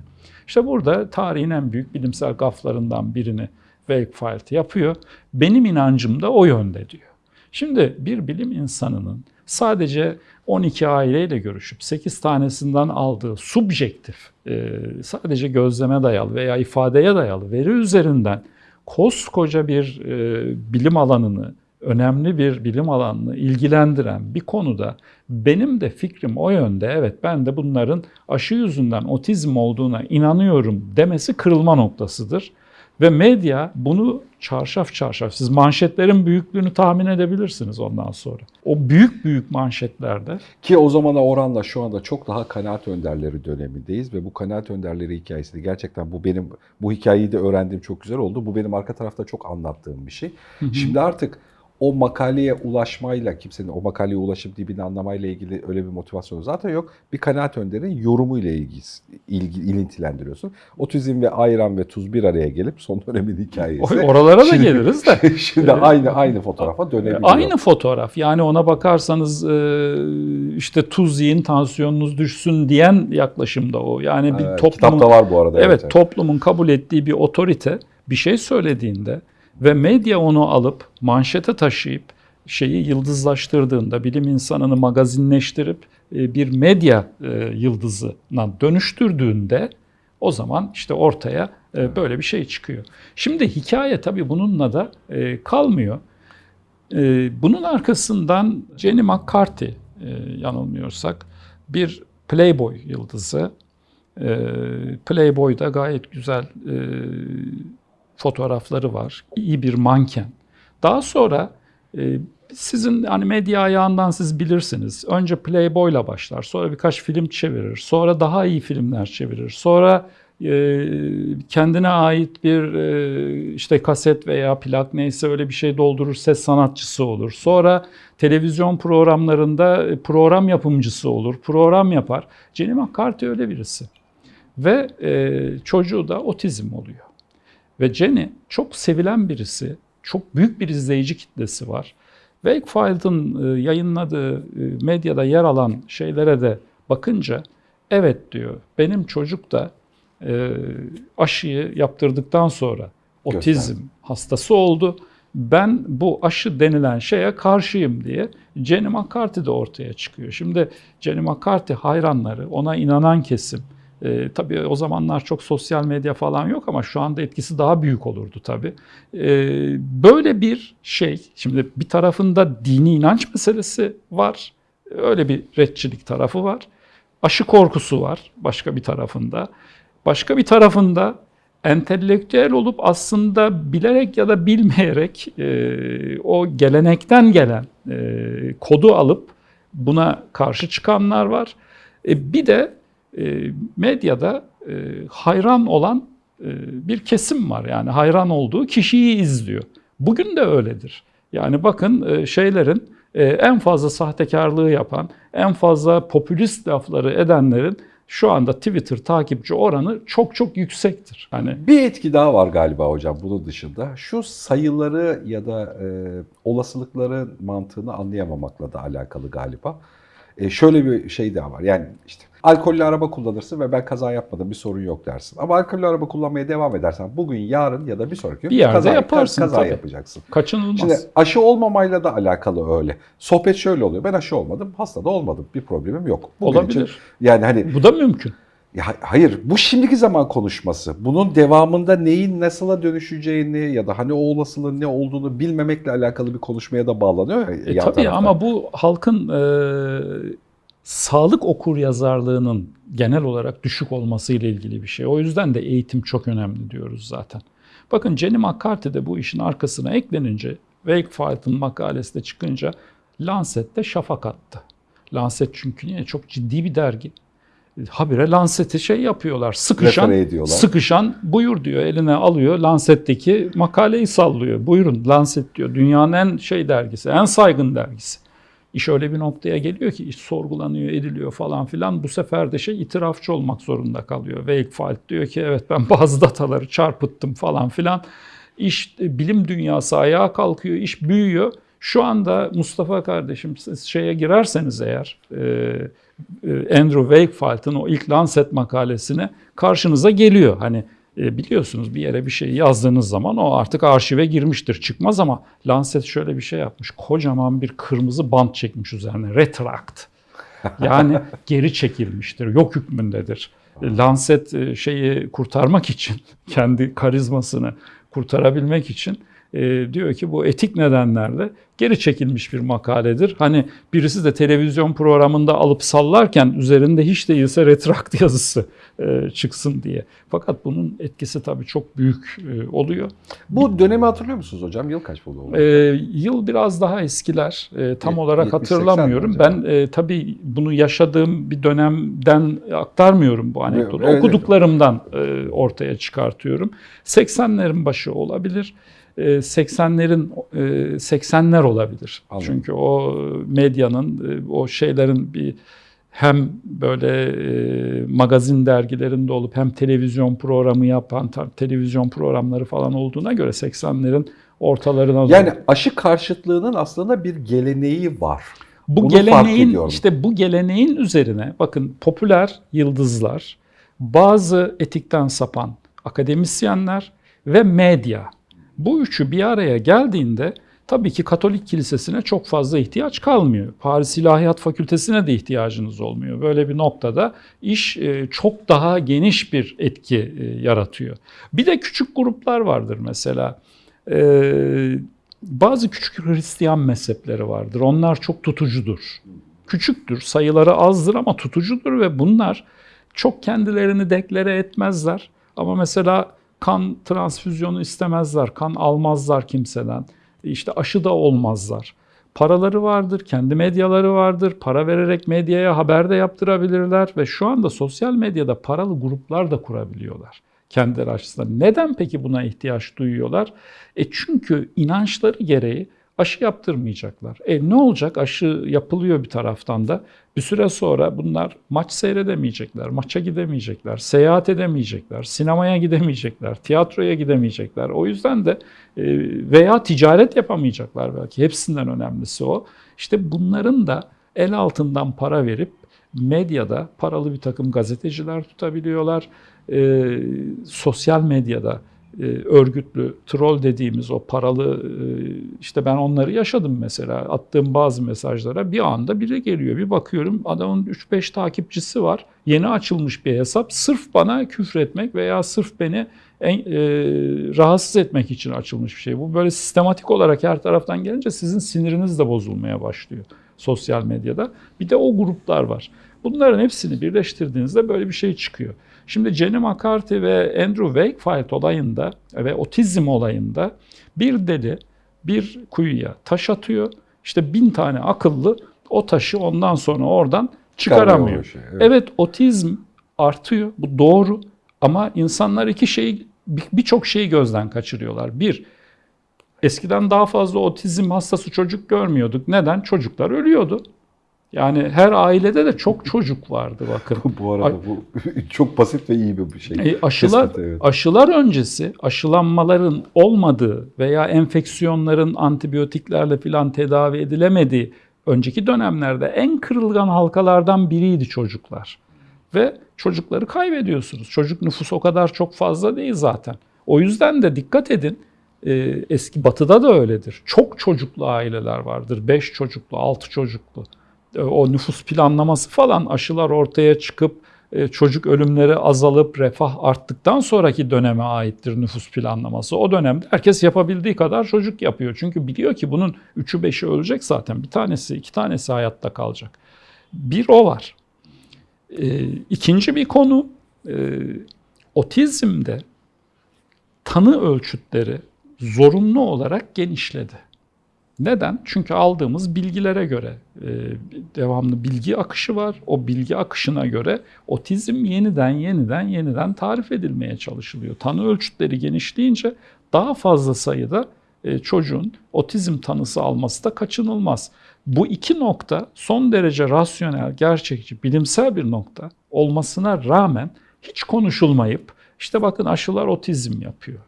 İşte burada tarihin en büyük bilimsel gaflarından birini Wakefield yapıyor. Benim inancım da o yönde diyor. Şimdi bir bilim insanının sadece 12 aileyle görüşüp 8 tanesinden aldığı subjektif, e, sadece gözleme dayalı veya ifadeye dayalı veri üzerinden koskoca bir e, bilim alanını önemli bir bilim alanını ilgilendiren bir konuda benim de fikrim o yönde. Evet ben de bunların aşı yüzünden otizm olduğuna inanıyorum demesi kırılma noktasıdır. Ve medya bunu çarşaf çarşaf, siz manşetlerin büyüklüğünü tahmin edebilirsiniz ondan sonra. O büyük büyük manşetlerde Ki o zamana oranla şu anda çok daha kanaat önderleri dönemindeyiz ve bu kanaat önderleri hikayesi de gerçekten bu benim bu hikayeyi de öğrendiğim çok güzel oldu. Bu benim arka tarafta çok anlattığım bir şey. Şimdi artık o makaleye ulaşmayla kimsenin o makaleye ulaşıp dibini anlamayla ilgili öyle bir motivasyonu zaten yok. Bir kanaat önderin yorumuyla ilgili, ilgi, ilintilendiriyorsun. Otizm ve ayran ve tuz bir araya gelip son dönemin hikayesi. oralara da Şimdi- geliriz de. [LAUGHS] Şimdi aynı aynı fotoğrafa dönebiliyor. Aynı fotoğraf. Yani ona bakarsanız e, işte tuz yiyin tansiyonunuz düşsün diyen yaklaşımda o. Yani bir Evet, toplumun kitapta var bu arada. evet, toplumun kabul ettiği bir otorite bir şey söylediğinde ve medya onu alıp manşete taşıyıp şeyi yıldızlaştırdığında bilim insanını magazinleştirip e, bir medya e, yıldızına dönüştürdüğünde o zaman işte ortaya e, böyle bir şey çıkıyor. Şimdi hikaye tabii bununla da kalmıyor. Bunun arkasından Jenny McCarthy yanılmıyorsak bir Playboy yıldızı. Playboy'da gayet güzel fotoğrafları var. İyi bir manken. Daha sonra e, sizin hani medya ayağından siz bilirsiniz. Önce Playboy'la başlar, sonra birkaç film çevirir, sonra daha iyi filmler çevirir, sonra e, kendine ait bir e, işte kaset veya plak neyse öyle bir şey doldurur, ses sanatçısı olur. Sonra televizyon programlarında e, program yapımcısı olur, program yapar. Jenny McCarthy öyle birisi. Ve e, çocuğu da otizm oluyor. Ve Jenny çok sevilen birisi, çok büyük bir izleyici kitlesi var. Wakefield'ın e, yayınladığı e, medyada yer alan şeylere de bakınca evet diyor benim çocuk da e, aşıyı yaptırdıktan sonra otizm hastası oldu. Ben bu aşı denilen şeye karşıyım diye Jenny McCarthy de ortaya çıkıyor. Şimdi Jenny McCarthy hayranları, ona inanan kesim, e, tabii o zamanlar çok sosyal medya falan yok ama şu anda etkisi daha büyük olurdu tabii. E, böyle bir şey, şimdi bir tarafında dini inanç meselesi var, öyle bir retçilik tarafı var. Aşı korkusu var başka bir tarafında. Başka bir tarafında entelektüel olup aslında bilerek ya da bilmeyerek e, o gelenekten gelen e, kodu alıp buna karşı çıkanlar var. E, bir de e, medyada hayran olan e, bir kesim var. Yani hayran olduğu kişiyi izliyor. Bugün de öyledir. Yani bakın e, şeylerin e, en fazla sahtekarlığı yapan, en fazla popülist lafları edenlerin şu anda Twitter takipçi oranı çok çok yüksektir. Hani Bir etki daha var galiba hocam bunun dışında. Şu sayıları ya da e, olasılıkları mantığını anlayamamakla da alakalı galiba. E, şöyle bir şey daha var. Yani işte alkollü araba kullanırsın ve ben kaza yapmadım bir sorun yok dersin. Ama alkollü araba kullanmaya devam edersen bugün, yarın ya da bir sonraki gün Bir yerde kaza, yaparsın kaza tabii. yapacaksın. kaçınılmaz. Şimdi aşı olmamayla da alakalı öyle. Sohbet şöyle oluyor. Ben aşı olmadım, hasta da olmadım. Bir problemim yok. Bugün Olabilir. için- yani hani Bu da mümkün. ya hayır bu şimdiki zaman konuşması. Bunun devamında neyin nasıla dönüşeceğini ya da hani o olasılığın ne olduğunu bilmemekle alakalı bir konuşmaya da bağlanıyor ya. E, tabii tarafta. ama bu halkın e, sağlık okur yazarlığının genel olarak düşük olması ile ilgili bir şey. O yüzden de eğitim çok önemli diyoruz zaten. Bakın Jenny McCarthy de bu işin arkasına eklenince Wakefield'ın makalesi de çıkınca Lancet'te şafak attı. Lancet çünkü niye? Çok ciddi bir dergi. Habire Lancet'i şey yapıyorlar. Sıkışan, sıkışan buyur diyor. Eline alıyor. Lancet'teki makaleyi sallıyor. Buyurun Lancet diyor. Dünyanın en şey dergisi, en saygın dergisi. İş öyle bir noktaya geliyor ki iş sorgulanıyor, ediliyor falan filan. Bu sefer de şey itirafçı olmak zorunda kalıyor. Wakefield diyor ki evet ben [LAUGHS] bazı dataları çarpıttım falan filan. İş e, bilim dünyası ayağa kalkıyor, iş büyüyor. Şu anda Mustafa kardeşim siz şeye girerseniz eğer e, e, Andrew Wakefield'ın o ilk Lancet makalesine karşınıza geliyor. Hani biliyorsunuz bir yere bir şey yazdığınız zaman o artık arşive girmiştir çıkmaz ama Lancet şöyle bir şey yapmış. Kocaman bir kırmızı bant çekmiş üzerine. Retract. Yani [LAUGHS] geri çekilmiştir. Yok hükmündedir. E, Lancet e, şeyi kurtarmak için [LAUGHS] kendi karizmasını kurtarabilmek için e, diyor ki bu etik nedenlerle geri çekilmiş bir makaledir. Hani birisi de televizyon programında alıp sallarken üzerinde hiç değilse retrakt yazısı e, çıksın diye. Fakat bunun etkisi tabii çok büyük e, oluyor. Bu dönemi hatırlıyor musunuz hocam? Yıl kaç bu? E, yıl biraz daha eskiler. E, tam Yet- olarak 70-80 hatırlamıyorum. Ben e, tabii bunu yaşadığım bir dönemden aktarmıyorum bu anekdotu. Evet. Okuduklarımdan e, ortaya çıkartıyorum. 80'lerin başı olabilir. E, 80'lerin e, 80'ler olabilir. Anladım. Çünkü o medyanın e, o şeylerin bir hem böyle e, magazin dergilerinde olup hem televizyon programı yapan televizyon programları falan olduğuna göre 80'lerin ortalarına doğru. Yani aşı karşıtlığının aslında bir geleneği var. Bu Bunu geleneğin işte bu geleneğin üzerine bakın popüler yıldızlar, bazı etikten sapan akademisyenler ve medya. Bu üçü bir araya geldiğinde tabii ki Katolik Kilisesi'ne çok fazla ihtiyaç kalmıyor. Paris İlahiyat Fakültesine de ihtiyacınız olmuyor. Böyle bir noktada iş e, çok daha geniş bir etki e, yaratıyor. Bir de küçük gruplar vardır mesela. Ee, bazı küçük Hristiyan mezhepleri vardır. Onlar çok tutucudur. Küçüktür, sayıları azdır ama tutucudur ve bunlar çok kendilerini deklare etmezler. Ama mesela kan transfüzyonu istemezler, kan almazlar kimseden. İşte aşı da olmazlar. Paraları vardır, kendi medyaları vardır. Para vererek medyaya haber de yaptırabilirler ve şu anda sosyal medyada paralı gruplar da kurabiliyorlar kendileri açısından. Neden peki buna ihtiyaç duyuyorlar? E çünkü inançları gereği aşı yaptırmayacaklar. E ne olacak? Aşı yapılıyor bir taraftan da. Bir süre sonra bunlar maç seyredemeyecekler, maça gidemeyecekler, seyahat edemeyecekler, sinemaya gidemeyecekler, tiyatroya gidemeyecekler. O yüzden de e, veya ticaret yapamayacaklar belki. Hepsinden önemlisi o. İşte bunların da el altından para verip medyada paralı bir takım gazeteciler tutabiliyorlar. E, sosyal medyada örgütlü troll dediğimiz o paralı e, işte ben onları yaşadım mesela attığım bazı mesajlara bir anda biri geliyor bir bakıyorum adamın 3-5 takipçisi var yeni açılmış bir hesap sırf bana küfretmek veya sırf beni en, e, rahatsız etmek için açılmış bir şey. Bu böyle sistematik olarak her taraftan gelince sizin siniriniz de bozulmaya başlıyor sosyal medyada. Bir de o gruplar var. Bunların hepsini birleştirdiğinizde böyle bir şey çıkıyor. Şimdi Jenny McCarthy ve Andrew Wakefield olayında ve otizm olayında bir deli bir kuyuya taş atıyor. İşte bin tane akıllı o taşı ondan sonra oradan çıkaramıyor. Şey, Evet. otizm artıyor. Bu doğru. Ama insanlar iki şeyi bir- birçok şeyi gözden kaçırıyorlar. Bir, eskiden daha fazla otizm hastası çocuk görmüyorduk. Neden? Çocuklar ölüyordu. Yani her ailede de çok çocuk vardı bakın. [LAUGHS] bu arada bu [LAUGHS] çok basit ve iyi bir şey. E, aşılar Tespit, evet. aşılar öncesi aşılanmaların olmadığı veya enfeksiyonların antibiyotiklerle filan tedavi edilemediği önceki dönemlerde en kırılgan halkalardan biriydi çocuklar. Ve çocukları kaybediyorsunuz. Çocuk nüfusu o kadar çok fazla değil zaten. O yüzden de dikkat edin. e, Eski batıda da öyledir. Çok çocuklu aileler vardır. 5 çocuklu, 6 çocuklu. E, O nüfus planlaması falan aşılar ortaya çıkıp e, çocuk ölümleri azalıp refah arttıktan sonraki döneme aittir nüfus planlaması. O dönemde herkes yapabildiği kadar çocuk yapıyor. Çünkü biliyor ki bunun 3'ü 5'i ölecek zaten. Bir tanesi, iki tanesi hayatta kalacak. Bir o var. E, ikinci bir konu e, otizmde tanı ölçütleri zorunlu olarak genişledi. Neden? Çünkü aldığımız bilgilere göre e, devamlı bilgi akışı var. O bilgi akışına göre otizm yeniden yeniden yeniden tarif edilmeye çalışılıyor. Tanı ölçütleri genişleyince daha fazla sayıda e, çocuğun otizm tanısı alması da kaçınılmaz. Bu iki nokta son derece rasyonel, gerçekçi, bilimsel bir nokta olmasına rağmen hiç konuşulmayıp işte bakın aşılar otizm yapıyor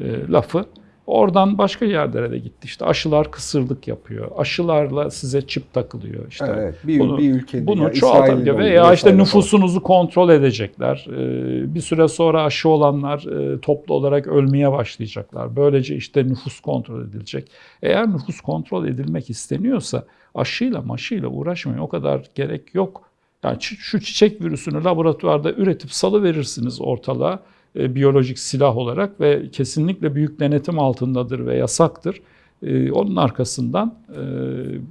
e, lafı Oradan başka yerlere de gitti. İşte aşılar kısırlık yapıyor. Aşılarla size çip takılıyor. İşte evet, bir, bunu- bir ülkenin bunu ya çoğaltabiliyor veya işte nüfusunuzu kontrol edecekler. Ee, Bir süre sonra aşı olanlar e, toplu olarak ölmeye başlayacaklar. Böylece işte nüfus kontrol edilecek. Eğer nüfus kontrol edilmek isteniyorsa aşıyla maşıyla uğraşmaya o kadar gerek yok. Yani şu çiçek virüsünü laboratuvarda üretip salı verirsiniz ortalığa e, biyolojik silah olarak ve kesinlikle büyük denetim altındadır ve yasaktır. E, onun arkasından e,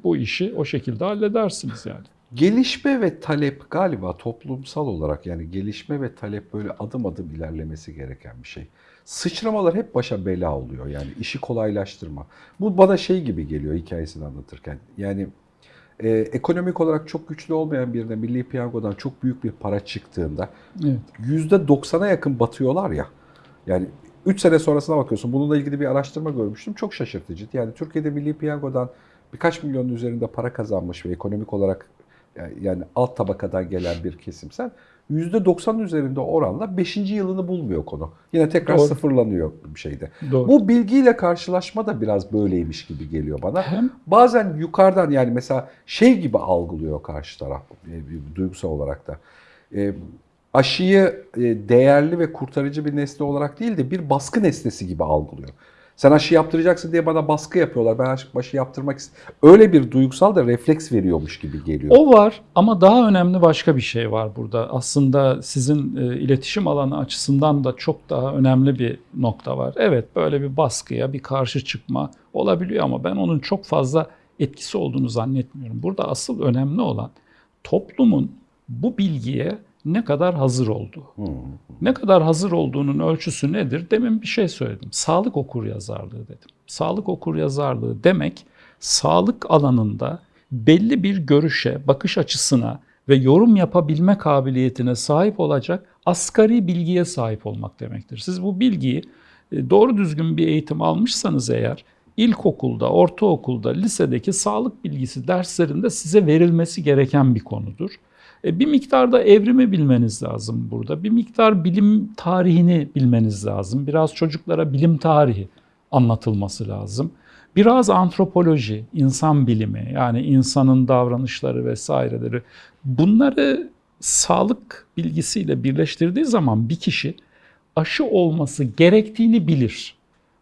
bu işi o şekilde halledersiniz yani. Gelişme ve talep galiba toplumsal olarak yani gelişme ve talep böyle adım adım ilerlemesi gereken bir şey. Sıçramalar hep başa bela oluyor yani işi kolaylaştırma. Bu bana şey gibi geliyor hikayesini anlatırken. Yani e, ekonomik olarak çok güçlü olmayan birine Milli Piyango'dan çok büyük bir para çıktığında Evet. %90'a yakın batıyorlar ya. Yani 3 sene sonrasına bakıyorsun. Bununla ilgili bir araştırma görmüştüm. Çok şaşırtıcı. Yani Türkiye'de Milli Piyango'dan birkaç milyonun üzerinde para kazanmış ve ekonomik olarak yani- yani alt tabakadan gelen bir kesimsen %90'ın üzerinde oranla 5. yılını bulmuyor konu. Yine tekrar Doğru. sıfırlanıyor bir şeyde. Doğru. Bu bilgiyle karşılaşma da biraz böyleymiş gibi geliyor bana. Hem Bazen yukarıdan yani mesela şey gibi algılıyor karşı taraf e, duygusal olarak da. E, aşıyı e, değerli ve kurtarıcı bir nesne olarak değil de bir baskı nesnesi gibi algılıyor. Sen aşı yaptıracaksın diye bana baskı yapıyorlar. Ben aşı, aşı yaptırmak istiyorum. Öyle bir duygusal da refleks veriyormuş gibi geliyor. O var ama daha önemli başka bir şey var burada. Aslında sizin e, iletişim alanı açısından da çok daha önemli bir nokta var. Evet böyle bir baskıya bir karşı çıkma olabiliyor ama ben onun çok fazla etkisi olduğunu zannetmiyorum. Burada asıl önemli olan toplumun bu bilgiye ne kadar hazır olduğu. Hmm. Ne kadar hazır olduğunun ölçüsü nedir? Demin bir şey söyledim. Sağlık okuryazarlığı dedim. Sağlık okuryazarlığı demek sağlık alanında belli bir görüşe, bakış açısına ve yorum yapabilme kabiliyetine sahip olacak asgari bilgiye sahip olmak demektir. Siz bu bilgiyi e, doğru düzgün bir eğitim almışsanız eğer ilkokulda, ortaokulda, lisedeki sağlık bilgisi derslerinde size verilmesi gereken bir konudur. E, Bir miktarda evrimi bilmeniz lazım burada. Bir miktar bilim tarihini bilmeniz lazım. Biraz çocuklara bilim tarihi anlatılması lazım. Biraz antropoloji, insan bilimi yani insanın davranışları vesaireleri bunları sağlık bilgisiyle birleştirdiği zaman bir kişi aşı olması gerektiğini bilir.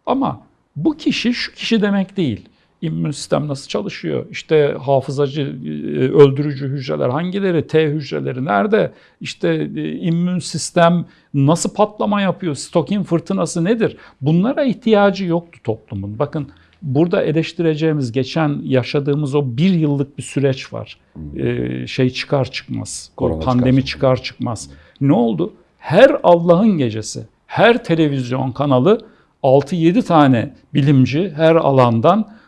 Ama bu kişi şu kişi demek değil. İmmün sistem nasıl çalışıyor? İşte hafızacı, e, öldürücü hücreler hangileri? T hücreleri nerede? İşte e, immün sistem nasıl patlama yapıyor? Stokin fırtınası nedir? Bunlara ihtiyacı yoktu toplumun. Bakın burada eleştireceğimiz, geçen yaşadığımız o bir yıllık bir süreç var. E, şey çıkar çıkmaz, Korona pandemi çıkar çıkar çıkmaz. Ne oldu? Her Allah'ın gecesi, her televizyon kanalı 6-7 tane bilimci her alandan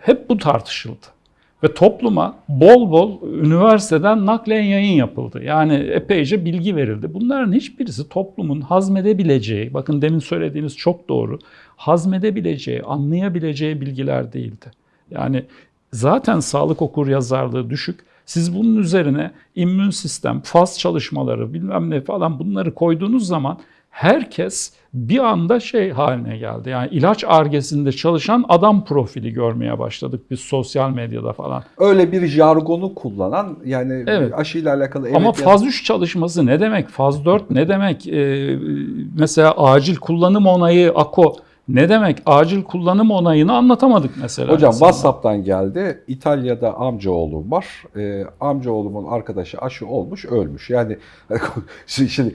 hep bu tartışıldı. Ve topluma bol bol üniversiteden naklen yayın yapıldı. Yani epeyce bilgi verildi. Bunların hiçbirisi toplumun hazmedebileceği, bakın demin söylediğiniz çok doğru, hazmedebileceği, anlayabileceği bilgiler değildi. Yani zaten sağlık okur yazarlığı düşük. Siz bunun üzerine immün sistem, faz çalışmaları bilmem ne falan bunları koyduğunuz zaman herkes bir anda şey haline geldi. Yani ilaç argesinde çalışan adam profili görmeye başladık biz sosyal medyada falan. Öyle bir jargonu kullanan yani Evet. aşıyla alakalı evet Ama faz 3 çalışması ne demek? Faz 4 ne demek? Ee, mesela acil kullanım onayı AKO ne demek? Acil kullanım onayını anlatamadık mesela. Hocam insanlara. WhatsApp'tan geldi. İtalya'da amcaoğlum var. Ee, amcaoğlumun arkadaşı aşı olmuş, ölmüş. Yani [LAUGHS] şimdi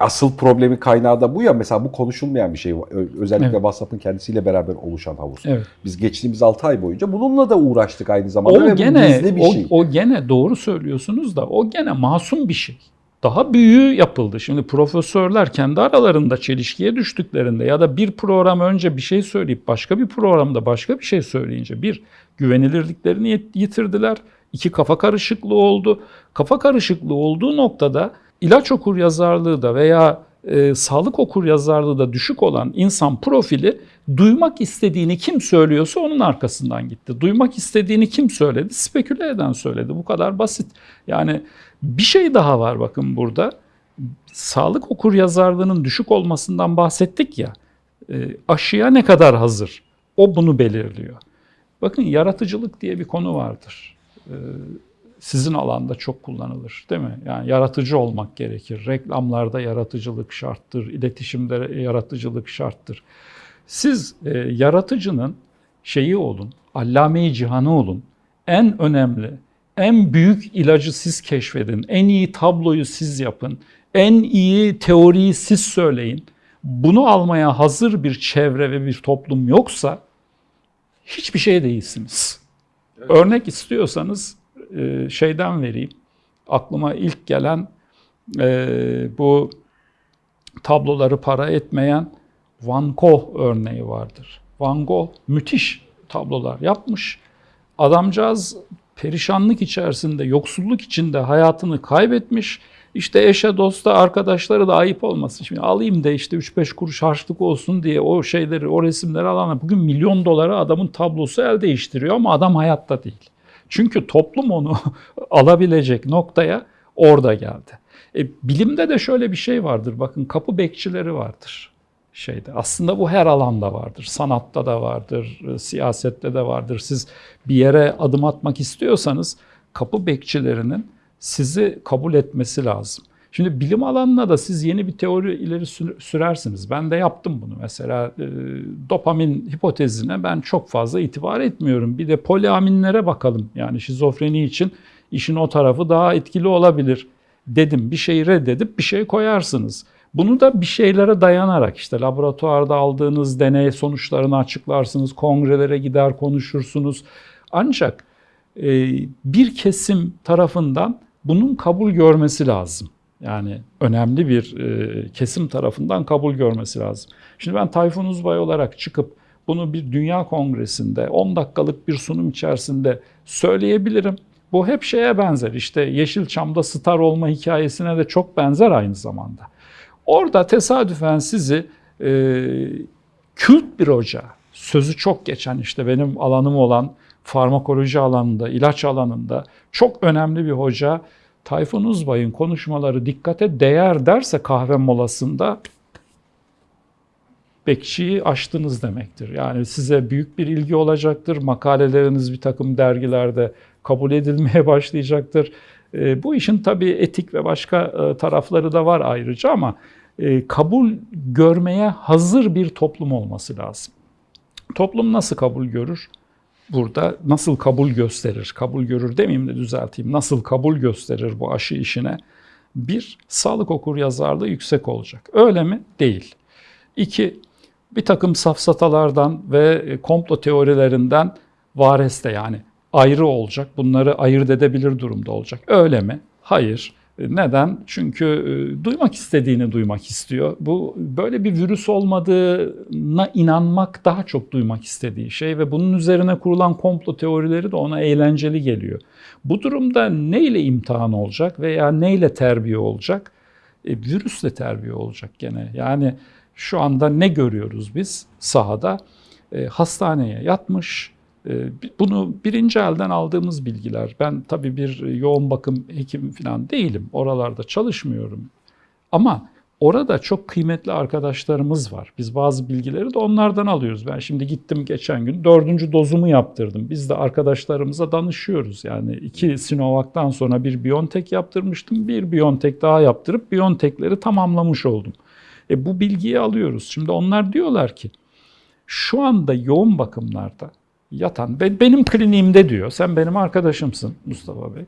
asıl problemi kaynağı da bu ya. Mesela bu konuşulmayan bir şey. Özellikle Evet. WhatsApp'ın kendisiyle beraber oluşan havuz. Evet. Biz geçtiğimiz 6 ay boyunca bununla da uğraştık aynı zamanda O bu gene bir o, şey. o gene doğru söylüyorsunuz da o gene masum bir şey. Daha büyüğü yapıldı. Şimdi profesörler kendi aralarında çelişkiye düştüklerinde ya da bir program önce bir şey söyleyip başka bir programda başka bir şey söyleyince bir güvenilirliklerini yit- yitirdiler. İki kafa karışıklığı oldu. Kafa karışıklığı olduğu noktada ilaç okur yazarlığı da veya e, sağlık okur yazarlığı da düşük olan insan profili duymak istediğini kim söylüyorsa onun arkasından gitti. Duymak istediğini kim söyledi? Speküle eden söyledi. Bu kadar basit. Yani bir şey daha var bakın burada. Sağlık okur yazarlığının düşük olmasından bahsettik ya. E, aşıya ne kadar hazır? O bunu belirliyor. Bakın yaratıcılık diye bir konu vardır. E, sizin alanda çok kullanılır değil mi? Yani yaratıcı olmak gerekir. Reklamlarda yaratıcılık şarttır, iletişimde yaratıcılık şarttır. Siz e, yaratıcının şeyi olun, allame-i cihanı olun. En önemli, en büyük ilacı siz keşfedin. En iyi tabloyu siz yapın. En iyi teoriyi siz söyleyin. Bunu almaya hazır bir çevre ve bir toplum yoksa hiçbir şey değilsiniz. Örnek istiyorsanız e, şeyden vereyim. Aklıma ilk gelen e, bu tabloları para etmeyen Van Gogh örneği vardır. Van Gogh müthiş tablolar yapmış. Adamcağız perişanlık içerisinde, yoksulluk içinde hayatını kaybetmiş. İşte eşe, dosta, arkadaşları da ayıp olmasın. Şimdi alayım da işte 3-5 kuruş harçlık olsun diye o şeyleri, o resimleri alan bugün milyon dolara adamın tablosu el değiştiriyor ama adam hayatta değil. Çünkü toplum onu [LAUGHS] alabilecek noktaya orada geldi. E, bilimde de şöyle bir şey vardır. Bakın kapı bekçileri vardır şeyde. Aslında bu her alanda vardır. Sanatta da vardır, e, siyasette de vardır. Siz bir yere adım atmak istiyorsanız kapı bekçilerinin sizi kabul etmesi lazım. Şimdi bilim alanına da siz yeni bir teori ileri sür- sürersiniz. Ben de yaptım bunu. Mesela e, dopamin hipotezine ben çok fazla itibar etmiyorum. Bir de poliaminlere bakalım. Yani şizofreni için işin o tarafı daha etkili olabilir dedim. Bir şeyi reddedip bir şey koyarsınız. Bunu da bir şeylere dayanarak işte laboratuvarda aldığınız deney sonuçlarını açıklarsınız, kongrelere gider konuşursunuz. Ancak e, bir kesim tarafından bunun kabul görmesi lazım. Yani önemli bir e, kesim tarafından kabul görmesi lazım. Şimdi ben Tayfun Uzbay olarak çıkıp bunu bir dünya kongresinde 10 dakikalık bir sunum içerisinde söyleyebilirim. Bu hep şeye benzer. İşte Yeşilçam'da star olma hikayesine de çok benzer aynı zamanda. Orada tesadüfen sizi e, kült bir hoca, sözü çok geçen işte benim alanım olan farmakoloji alanında, ilaç alanında çok önemli bir hoca Tayfun Uzbay'ın konuşmaları dikkate değer derse kahve molasında bekçiyi aştınız demektir. Yani size büyük bir ilgi olacaktır. Makaleleriniz bir takım dergilerde kabul edilmeye [LAUGHS] başlayacaktır. E, bu işin tabii etik ve başka e, tarafları da var ayrıca ama e, kabul görmeye hazır bir toplum olması lazım. Toplum nasıl kabul görür? Burada nasıl kabul gösterir? Kabul görür demeyeyim de düzelteyim. Nasıl kabul gösterir bu aşı işine? Bir, sağlık okur yazarlığı yüksek olacak. Öyle mi? Değil. İki, bir takım safsatalardan ve e, komplo teorilerinden vareste yani ayrı olacak. Bunları ayırt edebilir durumda olacak. Öyle mi? Hayır. Neden? Çünkü e, duymak istediğini duymak istiyor. Bu böyle bir virüs olmadığına inanmak daha çok duymak istediği şey ve bunun üzerine kurulan komplo teorileri de ona eğlenceli geliyor. Bu durumda neyle imtihan olacak veya neyle terbiye olacak? E, virüsle terbiye olacak gene. Yani şu anda ne görüyoruz biz sahada? E, hastaneye yatmış, bunu birinci elden aldığımız bilgiler. Ben tabii bir yoğun bakım hekim falan değilim. Oralarda çalışmıyorum. Ama orada çok kıymetli arkadaşlarımız var. Biz bazı bilgileri de onlardan alıyoruz. Ben şimdi gittim geçen gün dördüncü dozumu yaptırdım. Biz de arkadaşlarımıza danışıyoruz. Yani iki Sinovac'tan sonra bir Biontech yaptırmıştım. Bir Biontech daha yaptırıp Biontech'leri tamamlamış oldum. E bu bilgiyi alıyoruz. Şimdi onlar diyorlar ki şu anda yoğun bakımlarda yatan, ben, benim kliniğimde diyor, sen benim arkadaşımsın Mustafa Bey.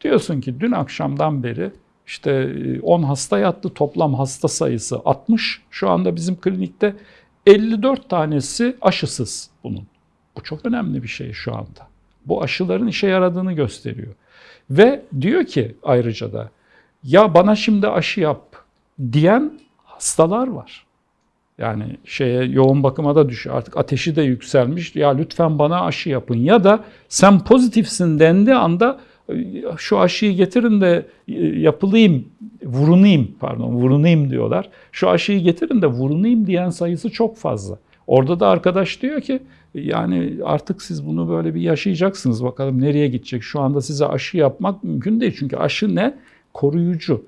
Diyorsun ki dün akşamdan beri işte 10 hasta yattı, toplam hasta sayısı 60. Şu anda bizim klinikte 54 tanesi aşısız bunun. Bu çok önemli bir şey şu anda. Bu aşıların işe yaradığını gösteriyor. Ve diyor ki ayrıca da ya bana şimdi aşı yap diyen hastalar var. Yani şeye yoğun bakıma da düşüyor. Artık ateşi de yükselmiş. Ya lütfen bana aşı yapın. Ya da sen pozitifsin dendiği anda şu aşıyı getirin de yapılayım, vurunayım pardon vurunayım diyorlar. Şu aşıyı getirin de vurunayım diyen sayısı çok fazla. Orada da arkadaş diyor ki yani artık siz bunu böyle bir yaşayacaksınız. Bakalım nereye gidecek. Şu anda size aşı yapmak mümkün değil. Çünkü aşı ne? Koruyucu.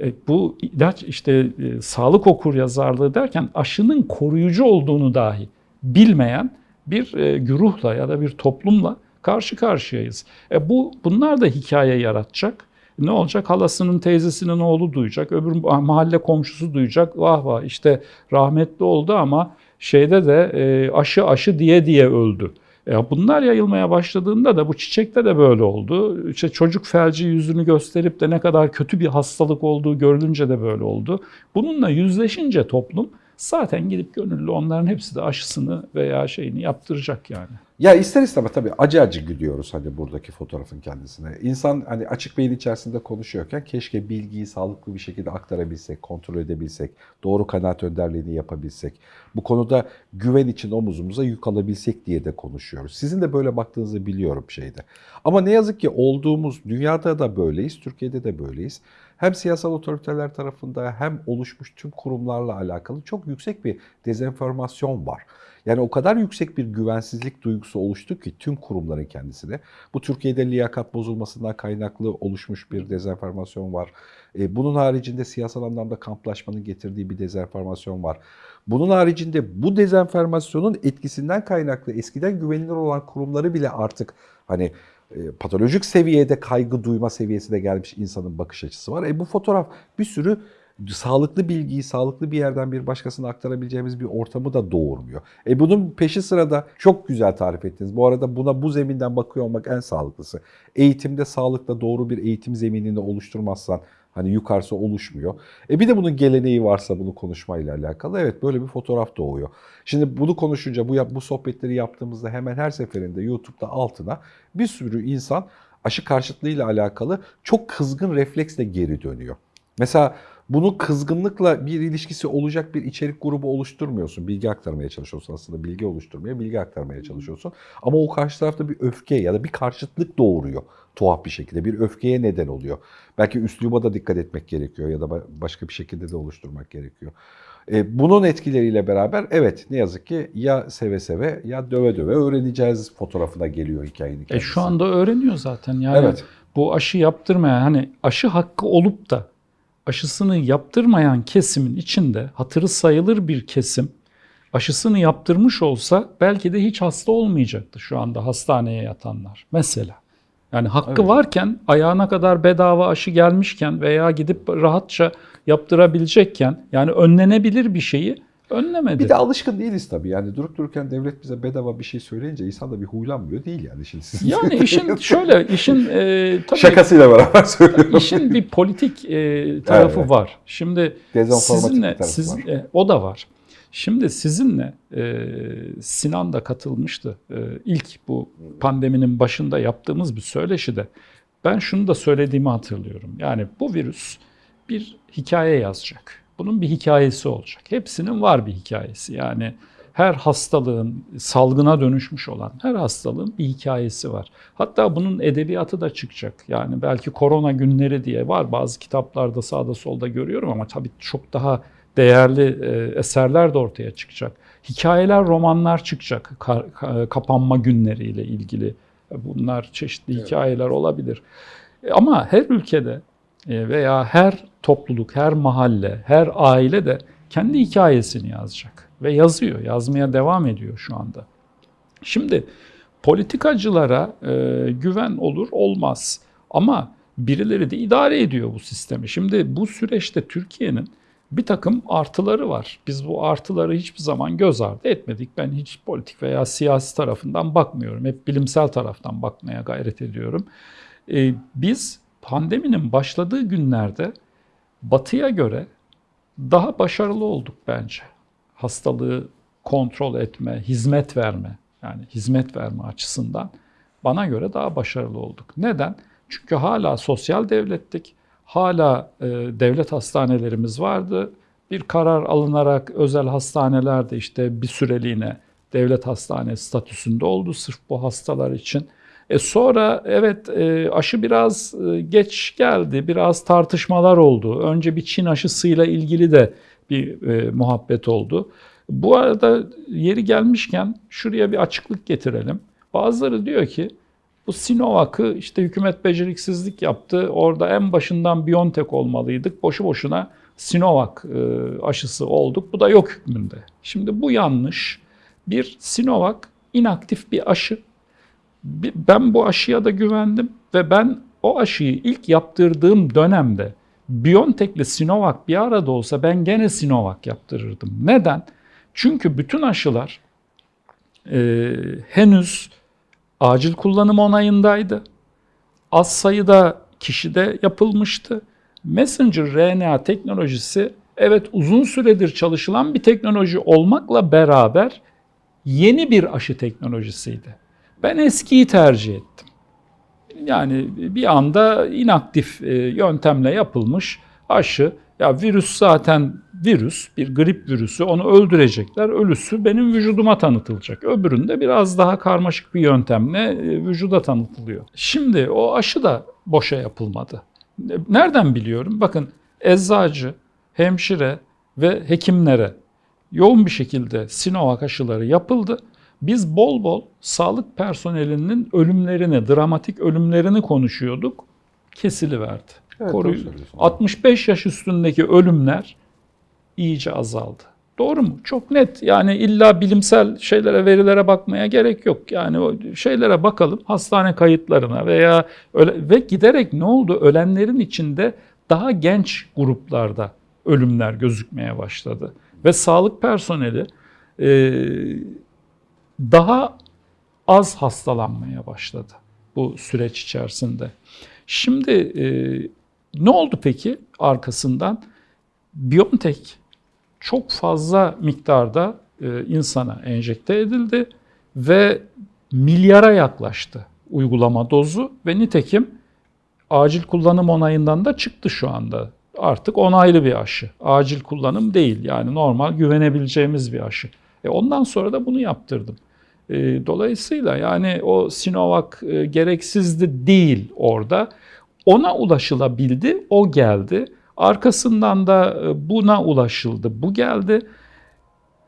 E, bu işte e, sağlık okur yazarlığı derken aşının koruyucu olduğunu dahi bilmeyen bir e, güruhla ya da bir toplumla karşı karşıyayız. E, bu bunlar da hikaye yaratacak. Ne olacak? Halasının teyzesinin oğlu duyacak, öbür mahalle komşusu duyacak. Vah vah işte rahmetli oldu ama şeyde de aşı aşı diye diye öldü. E bunlar yayılmaya başladığında da bu çiçekte de böyle oldu. İşte çocuk felci yüzünü gösterip de ne kadar kötü bir hastalık olduğu görülünce de böyle oldu. Bununla yüzleşince toplum zaten gidip gönüllü onların hepsi de aşısını veya şeyini yaptıracak yani. Ya ister istemez tabii acı acı gülüyoruz hani buradaki fotoğrafın kendisine. İnsan hani açık beyin içerisinde konuşuyorken keşke bilgiyi sağlıklı bir şekilde aktarabilsek, kontrol edebilsek, doğru kanaat önderliğini yapabilsek. Bu konuda güven için omuzumuza yük alabilsek diye de konuşuyoruz. Sizin de böyle baktığınızı biliyorum şeyde. Ama ne yazık ki olduğumuz dünyada da böyleyiz, Türkiye'de de böyleyiz. Hem siyasal otoriteler tarafında hem oluşmuş tüm kurumlarla alakalı çok yüksek bir dezenformasyon var. Yani o kadar yüksek bir güvensizlik duygusu oluştu ki tüm kurumların kendisine. Bu Türkiye'de liyakat bozulmasından kaynaklı oluşmuş bir dezenformasyon var. E, bunun haricinde siyasal anlamda kamplaşmanın getirdiği bir dezenformasyon var. Bunun haricinde bu dezenformasyonun etkisinden kaynaklı eskiden güvenilir olan kurumları bile artık hani patolojik seviyede kaygı duyma seviyesine gelmiş insanın bakış açısı var. E bu fotoğraf bir sürü sağlıklı bilgiyi sağlıklı bir yerden bir başkasına aktarabileceğimiz bir ortamı da doğurmuyor. E bunun peşi sırada çok güzel tarif ettiniz. Bu arada buna bu zeminden bakıyor olmak en sağlıklısı. Eğitimde sağlıkla doğru bir eğitim zeminini oluşturmazsan hani yukarısı oluşmuyor. E bir de bunun geleneği varsa bunu konuşmayla alakalı evet böyle bir fotoğraf doğuyor. Şimdi bunu konuşunca bu bu sohbetleri yaptığımızda hemen her seferinde YouTube'da altına bir sürü insan aşı karşıtlığıyla alakalı çok kızgın refleksle geri dönüyor. Mesela bunu kızgınlıkla bir ilişkisi olacak bir içerik grubu oluşturmuyorsun. Bilgi aktarmaya çalışıyorsun aslında. Bilgi oluşturmaya, bilgi aktarmaya çalışıyorsun. Ama o karşı tarafta bir öfke ya da bir karşıtlık doğuruyor tuhaf bir şekilde. Bir öfkeye neden oluyor. Belki üsluba da dikkat etmek gerekiyor ya da başka bir şekilde de oluşturmak gerekiyor. E, bunun etkileriyle beraber evet ne yazık ki ya seve seve ya döve döve öğreneceğiz fotoğrafına geliyor hikayenin kendisi. E şu anda öğreniyor zaten. Yani Evet. bu aşı yaptırmayan hani aşı hakkı olup da aşısını yaptırmayan kesimin içinde hatırı sayılır bir kesim aşısını yaptırmış olsa belki de hiç hasta olmayacaktı şu anda hastaneye yatanlar mesela. Yani hakkı Evet. varken ayağına kadar bedava aşı gelmişken veya gidip rahatça yaptırabilecekken yani önlenebilir bir şeyi önlemedi. Bir de alışkın değiliz tabii. Yani durup dururken devlet bize bedava bir şey söyleyince insan da bir huylanmıyor değil yani. Şimdi siz yani işin [LAUGHS] şöyle işin e, tabii şakasıyla beraber söylüyorum. işin bir politik e, tarafı Evet. var. Şimdi sizinle siz, e, o da var. Şimdi sizinle e, Sinan da katılmıştı. E, ilk bu pandeminin başında yaptığımız bir söyleşide ben şunu da söylediğimi hatırlıyorum. Yani bu virüs bir hikaye yazacak. Bunun bir hikayesi olacak. Hepsinin var bir hikayesi. Yani her hastalığın salgına dönüşmüş olan her hastalığın bir hikayesi var. Hatta bunun edebiyatı da çıkacak. Yani belki korona günleri diye var bazı kitaplarda sağda solda görüyorum ama tabii çok daha değerli e, eserler de ortaya çıkacak. Hikayeler, romanlar çıkacak ka- ka- kapanma günleriyle ilgili. Bunlar çeşitli Evet. hikayeler olabilir. E, Ama her ülkede e, veya her topluluk, her mahalle, her aile de kendi hikayesini yazacak ve yazıyor, yazmaya devam ediyor şu anda. Şimdi politikacılara e, güven olur olmaz ama birileri de idare ediyor bu sistemi. Şimdi bu süreçte Türkiye'nin bir takım artıları var. Biz bu artıları hiçbir zaman göz ardı etmedik. Ben hiç politik veya siyasi tarafından bakmıyorum. Hep bilimsel taraftan bakmaya gayret ediyorum. E, biz pandeminin başladığı günlerde batıya göre daha başarılı olduk bence. Hastalığı kontrol etme, hizmet verme, yani hizmet verme açısından bana göre daha başarılı olduk. Neden? Çünkü hala sosyal devlettik, hala e, devlet hastanelerimiz vardı. Bir karar alınarak özel hastanelerde işte bir süreliğine devlet hastanesi statüsünde oldu sırf bu hastalar için. E sonra evet e, aşı biraz e, geç geldi, biraz tartışmalar oldu. Önce bir Çin aşısıyla ilgili de bir e, muhabbet oldu. Bu arada yeri gelmişken şuraya bir açıklık getirelim. Bazıları diyor ki bu Sinovac'ı işte hükümet beceriksizlik yaptı. Orada en başından Biontech olmalıydık. Boşu boşuna Sinovac e, aşısı olduk. Bu da yok hükmünde. Şimdi bu yanlış. Bir Sinovac inaktif bir aşı. Ben bu aşıya da güvendim ve ben o aşıyı ilk yaptırdığım dönemde Biontech'le Sinovac bir arada olsa ben gene Sinovac yaptırırdım. Neden? Çünkü bütün aşılar e, henüz acil kullanım onayındaydı. Az sayıda kişide yapılmıştı. Messenger RNA teknolojisi evet uzun süredir çalışılan bir teknoloji olmakla beraber yeni bir aşı teknolojisiydi. Ben eskiyi tercih ettim. Yani bir anda inaktif e, yöntemle yapılmış aşı. Ya virüs zaten virüs, bir grip virüsü. Onu öldürecekler. Ölüsü benim vücuduma tanıtılacak. Öbüründe biraz daha karmaşık bir yöntemle e, vücuda tanıtılıyor. Şimdi o aşı da boşa yapılmadı. Nereden biliyorum? Bakın eczacı, hemşire ve hekimlere yoğun bir şekilde Sinovac aşıları yapıldı. Biz bol bol sağlık personelinin ölümlerini, dramatik ölümlerini konuşuyorduk. Kesiliverdi. Evet, Koruyu- doğru söylüyorsun. 65 yaş üstündeki ölümler iyice azaldı. Doğru mu? Çok net. Yani illa bilimsel şeylere, verilere bakmaya gerek yok. Yani o şeylere bakalım, hastane kayıtlarına veya öyle ve giderek ne oldu? Ölenlerin içinde daha genç gruplarda ölümler gözükmeye başladı. Ve sağlık personeli e, daha az hastalanmaya başladı bu süreç içerisinde. Şimdi e, ne oldu peki arkasından? BioNTech çok fazla miktarda e, insana enjekte edildi ve milyara yaklaştı uygulama dozu ve nitekim acil kullanım onayından da çıktı şu anda. Artık onaylı bir aşı. Acil kullanım değil yani normal güvenebileceğimiz bir aşı. E ondan sonra da bunu yaptırdım. E, dolayısıyla yani o Sinovac e, gereksizdi değil orada. Ona ulaşılabildi, o geldi. Arkasından da e, buna ulaşıldı, bu geldi.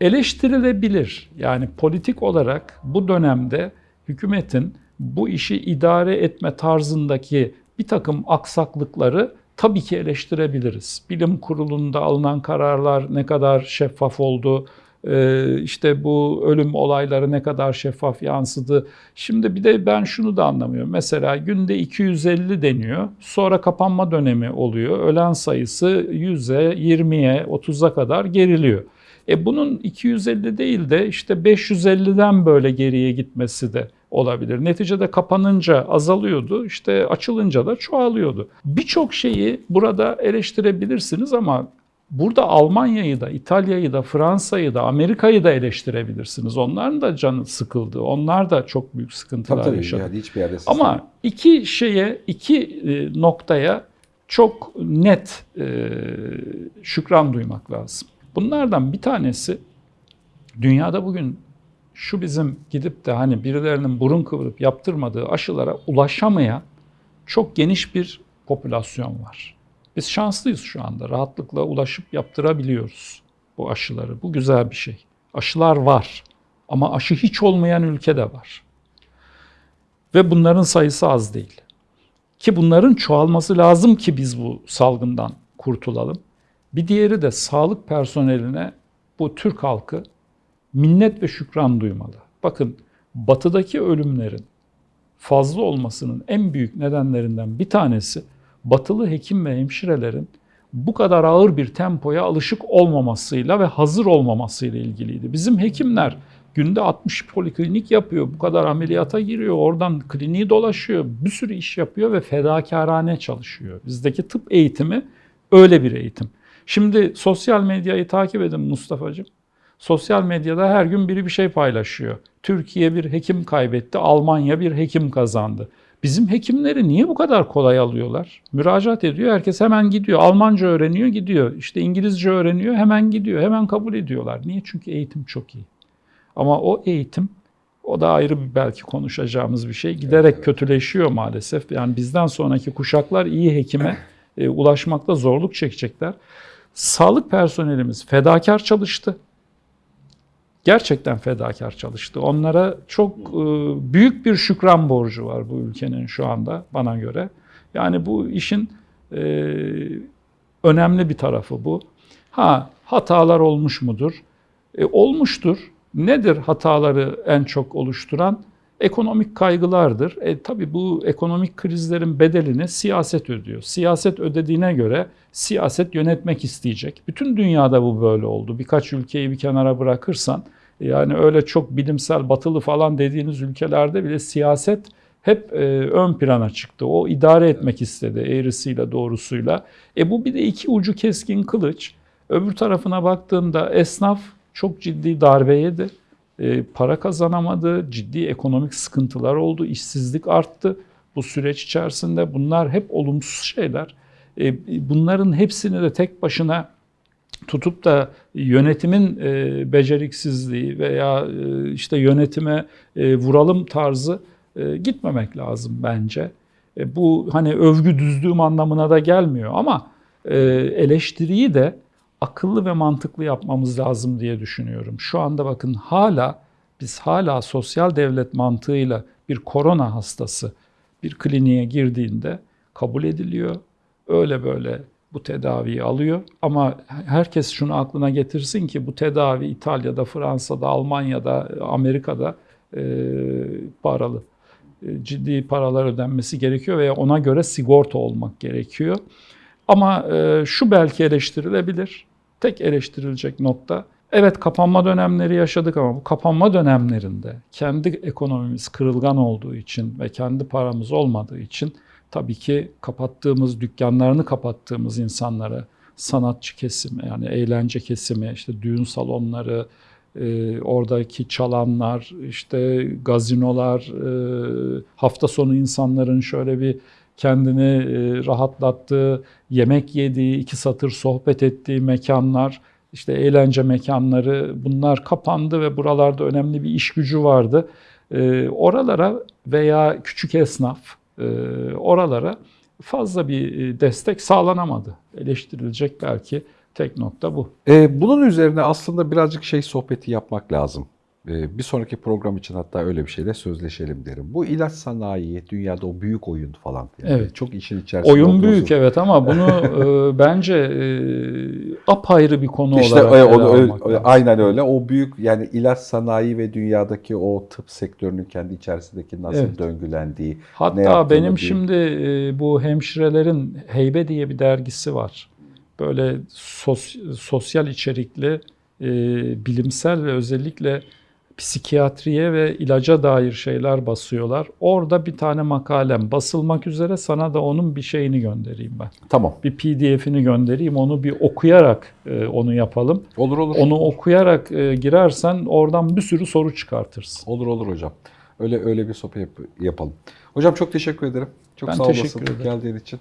Eleştirilebilir. Yani politik olarak bu dönemde hükümetin bu işi idare etme tarzındaki bir takım aksaklıkları tabii ki eleştirebiliriz. Bilim kurulunda alınan kararlar ne kadar şeffaf oldu, ee, işte bu ölüm olayları ne kadar şeffaf yansıdı. Şimdi bir de ben şunu da anlamıyorum. Mesela günde 250 deniyor. Sonra kapanma dönemi oluyor. Ölen sayısı 100'e, 20'ye, 30'a kadar geriliyor. E bunun 250 değil de işte 550'den böyle geriye gitmesi de olabilir. Neticede kapanınca azalıyordu, işte açılınca da çoğalıyordu. Birçok şeyi burada eleştirebilirsiniz ama Burada Almanya'yı da, İtalya'yı da, Fransa'yı da, Amerika'yı da eleştirebilirsiniz. Onların da canı sıkıldı. Onlar da çok büyük sıkıntılar Tabii tabii yaşadı. yani hiçbir yerde Ama iki şeye, iki e, noktaya çok net e, şükran duymak lazım. Bunlardan bir tanesi dünyada bugün şu bizim gidip de hani birilerinin burun kıvırıp yaptırmadığı aşılara ulaşamayan çok geniş bir popülasyon var. Biz şanslıyız şu anda. Rahatlıkla ulaşıp yaptırabiliyoruz bu aşıları. Bu güzel bir şey. Aşılar var ama aşı hiç olmayan ülke de var. Ve bunların sayısı az değil. Ki bunların çoğalması lazım ki biz bu salgından kurtulalım. Bir diğeri de sağlık personeline bu Türk halkı minnet ve şükran duymalı. Bakın batıdaki ölümlerin fazla olmasının en büyük nedenlerinden bir tanesi batılı hekim ve hemşirelerin bu kadar ağır bir tempoya alışık olmamasıyla ve hazır olmamasıyla ilgiliydi. Bizim hekimler günde 60 poliklinik yapıyor, bu kadar ameliyata giriyor, oradan kliniği dolaşıyor, bir sürü iş yapıyor ve fedakarane çalışıyor. Bizdeki tıp eğitimi öyle bir eğitim. Şimdi sosyal medyayı takip edin Mustafa'cığım. Sosyal medyada her gün biri bir şey paylaşıyor. Türkiye bir hekim kaybetti, Almanya bir hekim kazandı. Bizim hekimleri niye bu kadar kolay alıyorlar? Müracaat ediyor, herkes hemen gidiyor. Almanca öğreniyor, gidiyor. İşte İngilizce öğreniyor, hemen gidiyor. Hemen kabul ediyorlar. Niye? Çünkü eğitim çok iyi. Ama o eğitim, o da ayrı bir belki konuşacağımız bir şey. Giderek kötüleşiyor maalesef. Yani bizden sonraki kuşaklar iyi hekime e, ulaşmakta zorluk çekecekler. Sağlık personelimiz fedakar çalıştı gerçekten fedakar çalıştı. Onlara çok e, büyük bir şükran borcu var bu ülkenin şu anda bana göre. Yani bu işin e, önemli bir tarafı bu. Ha hatalar olmuş mudur? E, olmuştur. Nedir hataları en çok oluşturan? Ekonomik kaygılardır. E, tabii bu ekonomik krizlerin bedelini siyaset ödüyor. Siyaset ödediğine göre siyaset yönetmek isteyecek. Bütün dünyada bu böyle oldu. Birkaç ülkeyi bir kenara bırakırsan yani öyle çok bilimsel batılı falan dediğiniz ülkelerde bile siyaset hep e, ön plana çıktı. O idare etmek istedi eğrisiyle doğrusuyla. E bu bir de iki ucu keskin kılıç. Öbür tarafına baktığımda esnaf çok ciddi darbe yedi. E, para kazanamadı, ciddi ekonomik sıkıntılar oldu, işsizlik arttı. Bu süreç içerisinde bunlar hep olumsuz şeyler. E, bunların hepsini de tek başına tutup da yönetimin e, beceriksizliği veya e, işte yönetime e, vuralım tarzı gitmemek lazım bence. Bu hani övgü düzdüğüm anlamına da gelmiyor ama eleştiriyi de akıllı ve mantıklı yapmamız lazım diye düşünüyorum. Şu anda bakın hala biz hala sosyal devlet mantığıyla bir korona hastası bir kliniğe girdiğinde kabul ediliyor. Öyle böyle bu tedaviyi alıyor. Ama herkes şunu aklına getirsin ki bu tedavi İtalya'da, Fransa'da, Almanya'da, Amerika'da e, paralı. E, ciddi paralar ödenmesi gerekiyor veya ona göre sigorta olmak gerekiyor. Ama e, şu belki eleştirilebilir. Tek eleştirilecek nokta Evet kapanma dönemleri yaşadık ama bu kapanma dönemlerinde kendi ekonomimiz kırılgan olduğu için ve kendi paramız olmadığı için tabii ki kapattığımız, dükkanlarını kapattığımız insanlara, sanatçı kesimi yani eğlence kesimi, işte düğün salonları, e, oradaki çalanlar, işte gazinolar, e, hafta sonu insanların şöyle bir kendini e, rahatlattığı, yemek yediği, iki satır sohbet ettiği mekanlar, işte eğlence mekanları bunlar kapandı ve buralarda önemli bir iş gücü vardı. E, oralara veya küçük esnaf, e, oralara fazla bir destek sağlanamadı. Eleştirilecek belki tek nokta bu. Bunun üzerine aslında birazcık şey sohbeti yapmak lazım. Ee, bir sonraki program için hatta öyle bir şeyle sözleşelim derim. Bu ilaç sanayi, dünyada o büyük oyun falan. Yani Evet. Çok işin içerisinde Oyun olduğunuzu- büyük evet ama bunu [LAUGHS] e, bence e, apayrı bir konu İşte olarak o- o- o- aynen öyle. O büyük yani ilaç sanayi ve dünyadaki o tıp sektörünün kendi içerisindeki nasıl Evet. döngülendiği. Hatta benim bir- şimdi e, bu hemşirelerin Heybe diye bir dergisi var. Böyle sos- sosyal içerikli, e, bilimsel ve özellikle psikiyatriye ve ilaca dair şeyler basıyorlar. Orada bir tane makalem basılmak üzere sana da onun bir şeyini göndereyim ben. Tamam. Bir PDF'ini göndereyim. Onu bir okuyarak e, onu yapalım. Olur olur. Onu okuyarak e, girersen oradan bir sürü soru çıkartırsın. Olur olur hocam. Öyle öyle bir sohbet yap- yapalım. Hocam çok teşekkür ederim. Çok Ben sağ teşekkür olasın ederim. geldiğin için.